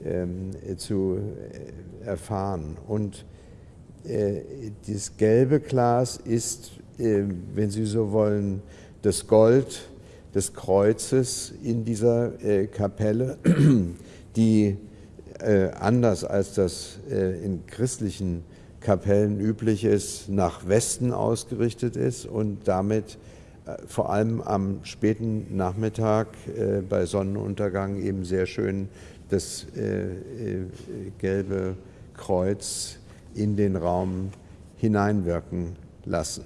Speaker 9: ähm, zu äh, erfahren. Und äh, das gelbe Glas ist, äh, wenn Sie so wollen, das Gold des Kreuzes in dieser äh, Kapelle die äh, anders als das äh, in christlichen Kapellen üblich ist, nach Westen ausgerichtet ist und damit äh, vor allem am späten Nachmittag äh, bei Sonnenuntergang eben sehr schön das äh, äh, gelbe Kreuz in den Raum hineinwirken lassen.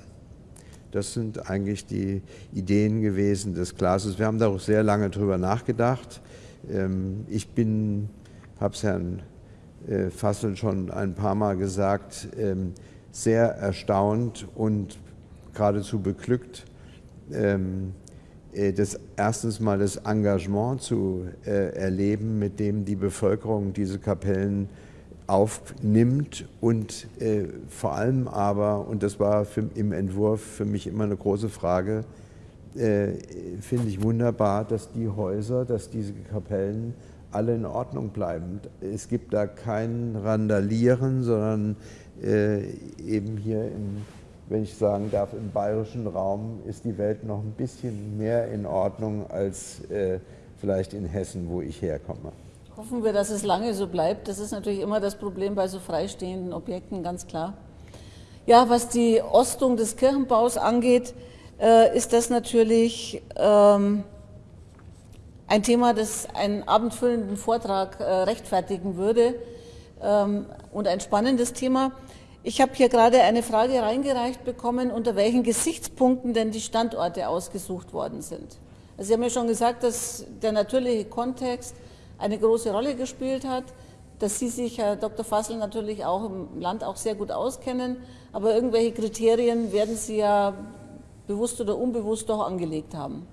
Speaker 9: Das sind eigentlich die Ideen gewesen des Glases. Wir haben da auch sehr lange drüber nachgedacht. Ähm, ich bin, habe es Herrn äh, Fassel schon ein paar Mal gesagt, ähm, sehr erstaunt und geradezu beglückt, ähm, äh, das erstens mal das Engagement zu äh, erleben, mit dem die Bevölkerung diese Kapellen aufnimmt und vor allem aber, und das war für, im Entwurf für mich immer eine große Frage, äh, finde ich wunderbar, dass die Häuser, dass diese Kapellen alle in Ordnung bleiben. Es gibt da kein Randalieren, sondern äh, eben hier, im, wenn ich sagen darf, im bayerischen Raum ist die Welt noch ein bisschen mehr in Ordnung als äh, vielleicht in Hessen, wo ich herkomme.
Speaker 1: Hoffen wir, dass es lange so bleibt. Das ist natürlich immer das Problem bei so freistehenden Objekten, ganz klar. Ja, was die Ostung des Kirchenbaus angeht, äh, ist das natürlich ähm, ein Thema, das einen abendfüllenden Vortrag äh, rechtfertigen würde ähm, und ein spannendes Thema. Ich habe hier gerade eine Frage reingereicht bekommen, unter welchen Gesichtspunkten denn die Standorte ausgesucht worden sind. Also Sie haben ja schon gesagt, dass der natürliche Kontext eine große Rolle gespielt hat, dass Sie sich, Herr Dr. Fassel, natürlich auch im Land auch sehr gut auskennen, aber irgendwelche Kriterien werden Sie ja bewusst oder unbewusst doch angelegt haben?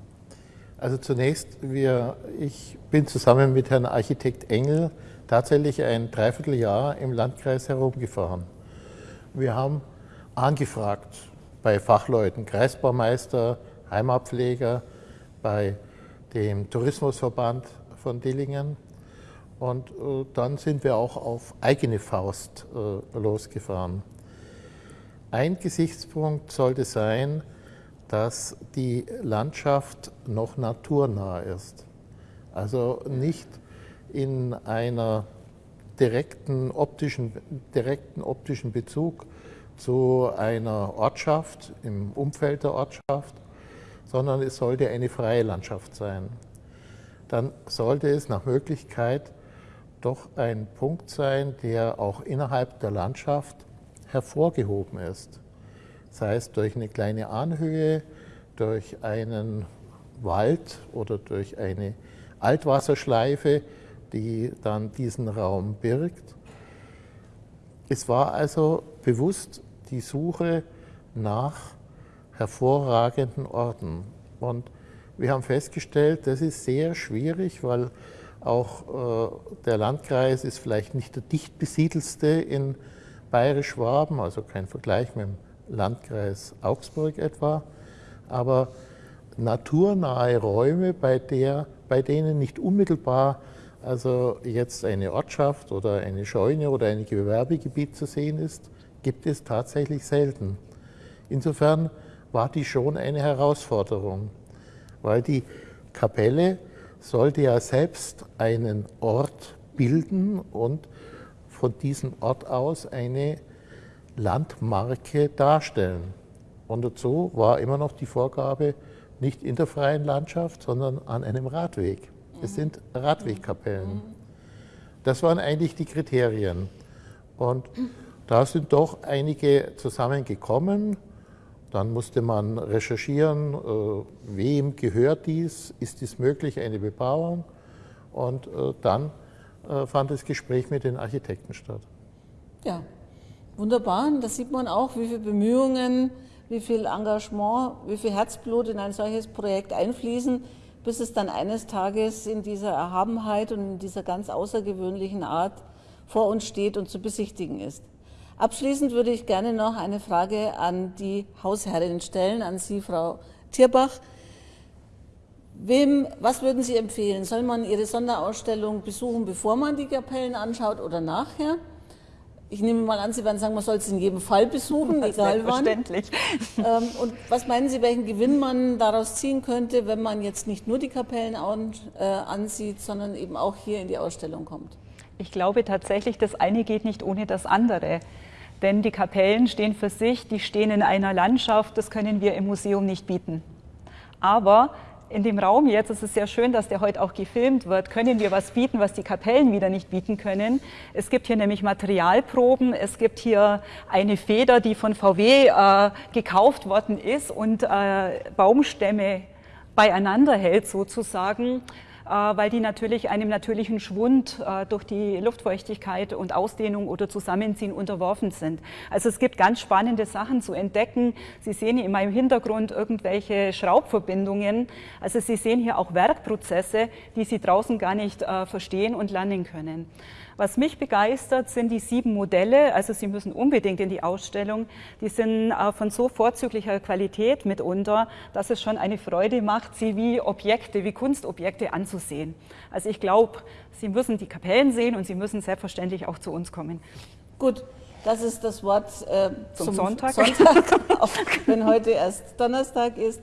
Speaker 6: Also zunächst, wir, ich bin zusammen mit Herrn Architekt Engel tatsächlich ein Dreivierteljahr im Landkreis herumgefahren. Wir haben angefragt bei Fachleuten, Kreisbaumeister, Heimatpfleger, bei dem Tourismusverband von Dillingen. Und äh, dann sind wir auch auf eigene Faust äh, losgefahren. Ein Gesichtspunkt sollte sein, dass die Landschaft noch naturnah ist. Also nicht in einer direkten optischen, direkten optischen Bezug zu einer Ortschaft, im Umfeld der Ortschaft, sondern es sollte eine freie Landschaft sein. Dann sollte es nach Möglichkeit doch ein Punkt sein, der auch innerhalb der Landschaft hervorgehoben ist sei es durch eine kleine Anhöhe, durch einen Wald oder durch eine Altwasserschleife, die dann diesen Raum birgt. Es war also bewusst die Suche nach hervorragenden Orten. Und wir haben festgestellt, das ist sehr schwierig, weil auch äh, der Landkreis ist vielleicht nicht der dicht besiedelste in Bayerisch-Schwaben, also kein Vergleich mit dem Landkreis Augsburg etwa, aber naturnahe Räume, bei, der, bei denen nicht unmittelbar also jetzt eine Ortschaft oder eine Scheune oder ein Gewerbegebiet zu sehen ist, gibt es tatsächlich selten. Insofern war die schon eine Herausforderung, weil die Kapelle sollte ja selbst einen Ort bilden und von diesem Ort aus eine Landmarke darstellen. Und dazu war immer noch die Vorgabe, nicht in der freien Landschaft, sondern an einem Radweg. Es sind Radwegkapellen. Das waren eigentlich die Kriterien. Und da sind doch einige zusammengekommen. Dann musste man recherchieren, äh, wem gehört dies, ist dies möglich, eine Bebauung. Und äh, dann äh, fand das Gespräch mit den Architekten statt.
Speaker 1: Ja, wunderbar. Da sieht man auch, wie viele Bemühungen, wie viel Engagement, wie viel Herzblut in ein solches Projekt einfließen, bis es dann eines Tages in dieser Erhabenheit und in dieser ganz außergewöhnlichen Art vor uns steht und zu besichtigen ist. Abschließend würde ich gerne noch eine Frage an die Hausherrin stellen, an Sie, Frau Tierbach. Wem, was würden Sie empfehlen? Soll man Ihre Sonderausstellung besuchen, bevor man die Kapellen anschaut oder nachher? Ich nehme mal an, Sie werden sagen, man soll es in jedem Fall besuchen,
Speaker 5: das
Speaker 1: egal wann.
Speaker 5: Selbstverständlich.
Speaker 1: Ähm, und was meinen Sie, welchen Gewinn man daraus ziehen könnte, wenn man jetzt nicht nur die Kapellen äh, ansieht, sondern eben auch hier in die Ausstellung kommt?
Speaker 5: Ich glaube tatsächlich, das eine geht nicht ohne das andere. Denn die Kapellen stehen für sich, die stehen in einer Landschaft, das können wir im Museum nicht bieten. Aber in dem Raum jetzt, es ist sehr schön, dass der heute auch gefilmt wird, können wir was bieten, was die Kapellen wieder nicht bieten können. Es gibt hier nämlich Materialproben, es gibt hier eine Feder, die von VW äh, gekauft worden ist und äh, Baumstämme beieinander hält sozusagen. Äh, weil die natürlich einem natürlichen Schwund äh, durch die Luftfeuchtigkeit und Ausdehnung oder Zusammenziehen unterworfen sind. Also es gibt ganz spannende Sachen zu entdecken. Sie sehen hier in meinem Hintergrund irgendwelche Schraubverbindungen. Also Sie sehen hier auch Werkprozesse, die Sie draußen gar nicht äh, verstehen und lernen können. Was mich begeistert, sind die sieben Modelle. Also Sie müssen unbedingt in die Ausstellung. Die sind äh, von so vorzüglicher Qualität mitunter, dass es schon eine Freude macht, sie wie Objekte, wie Kunstobjekte anzusehen. Also ich glaube, Sie müssen die Kapellen sehen und Sie müssen selbstverständlich auch zu uns kommen.
Speaker 1: Gut, das ist das Wort äh,
Speaker 5: zum, zum Sonntag,
Speaker 1: Sonntag auch wenn heute erst Donnerstag ist.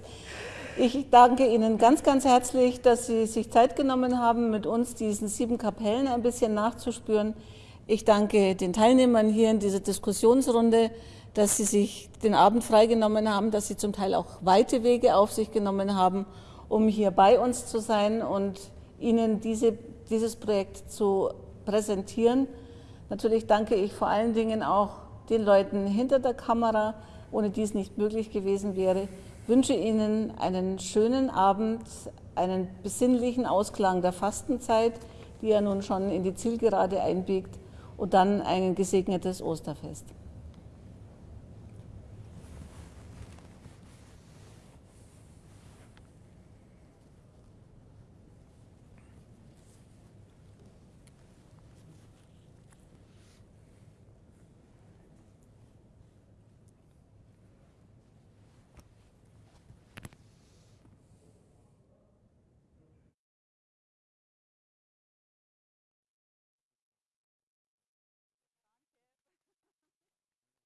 Speaker 1: Ich danke Ihnen ganz, ganz herzlich, dass Sie sich Zeit genommen haben, mit uns diesen sieben Kapellen ein bisschen nachzuspüren. Ich danke den Teilnehmern hier in dieser Diskussionsrunde, dass Sie sich den Abend freigenommen haben, dass Sie zum Teil auch weite Wege auf sich genommen haben, um hier bei uns zu sein und Ihnen diese, dieses Projekt zu präsentieren. Natürlich danke ich vor allen Dingen auch den Leuten hinter der Kamera, ohne die es nicht möglich gewesen wäre wünsche Ihnen einen schönen Abend, einen besinnlichen Ausklang der Fastenzeit, die ja nun schon in die Zielgerade einbiegt, und dann ein gesegnetes Osterfest.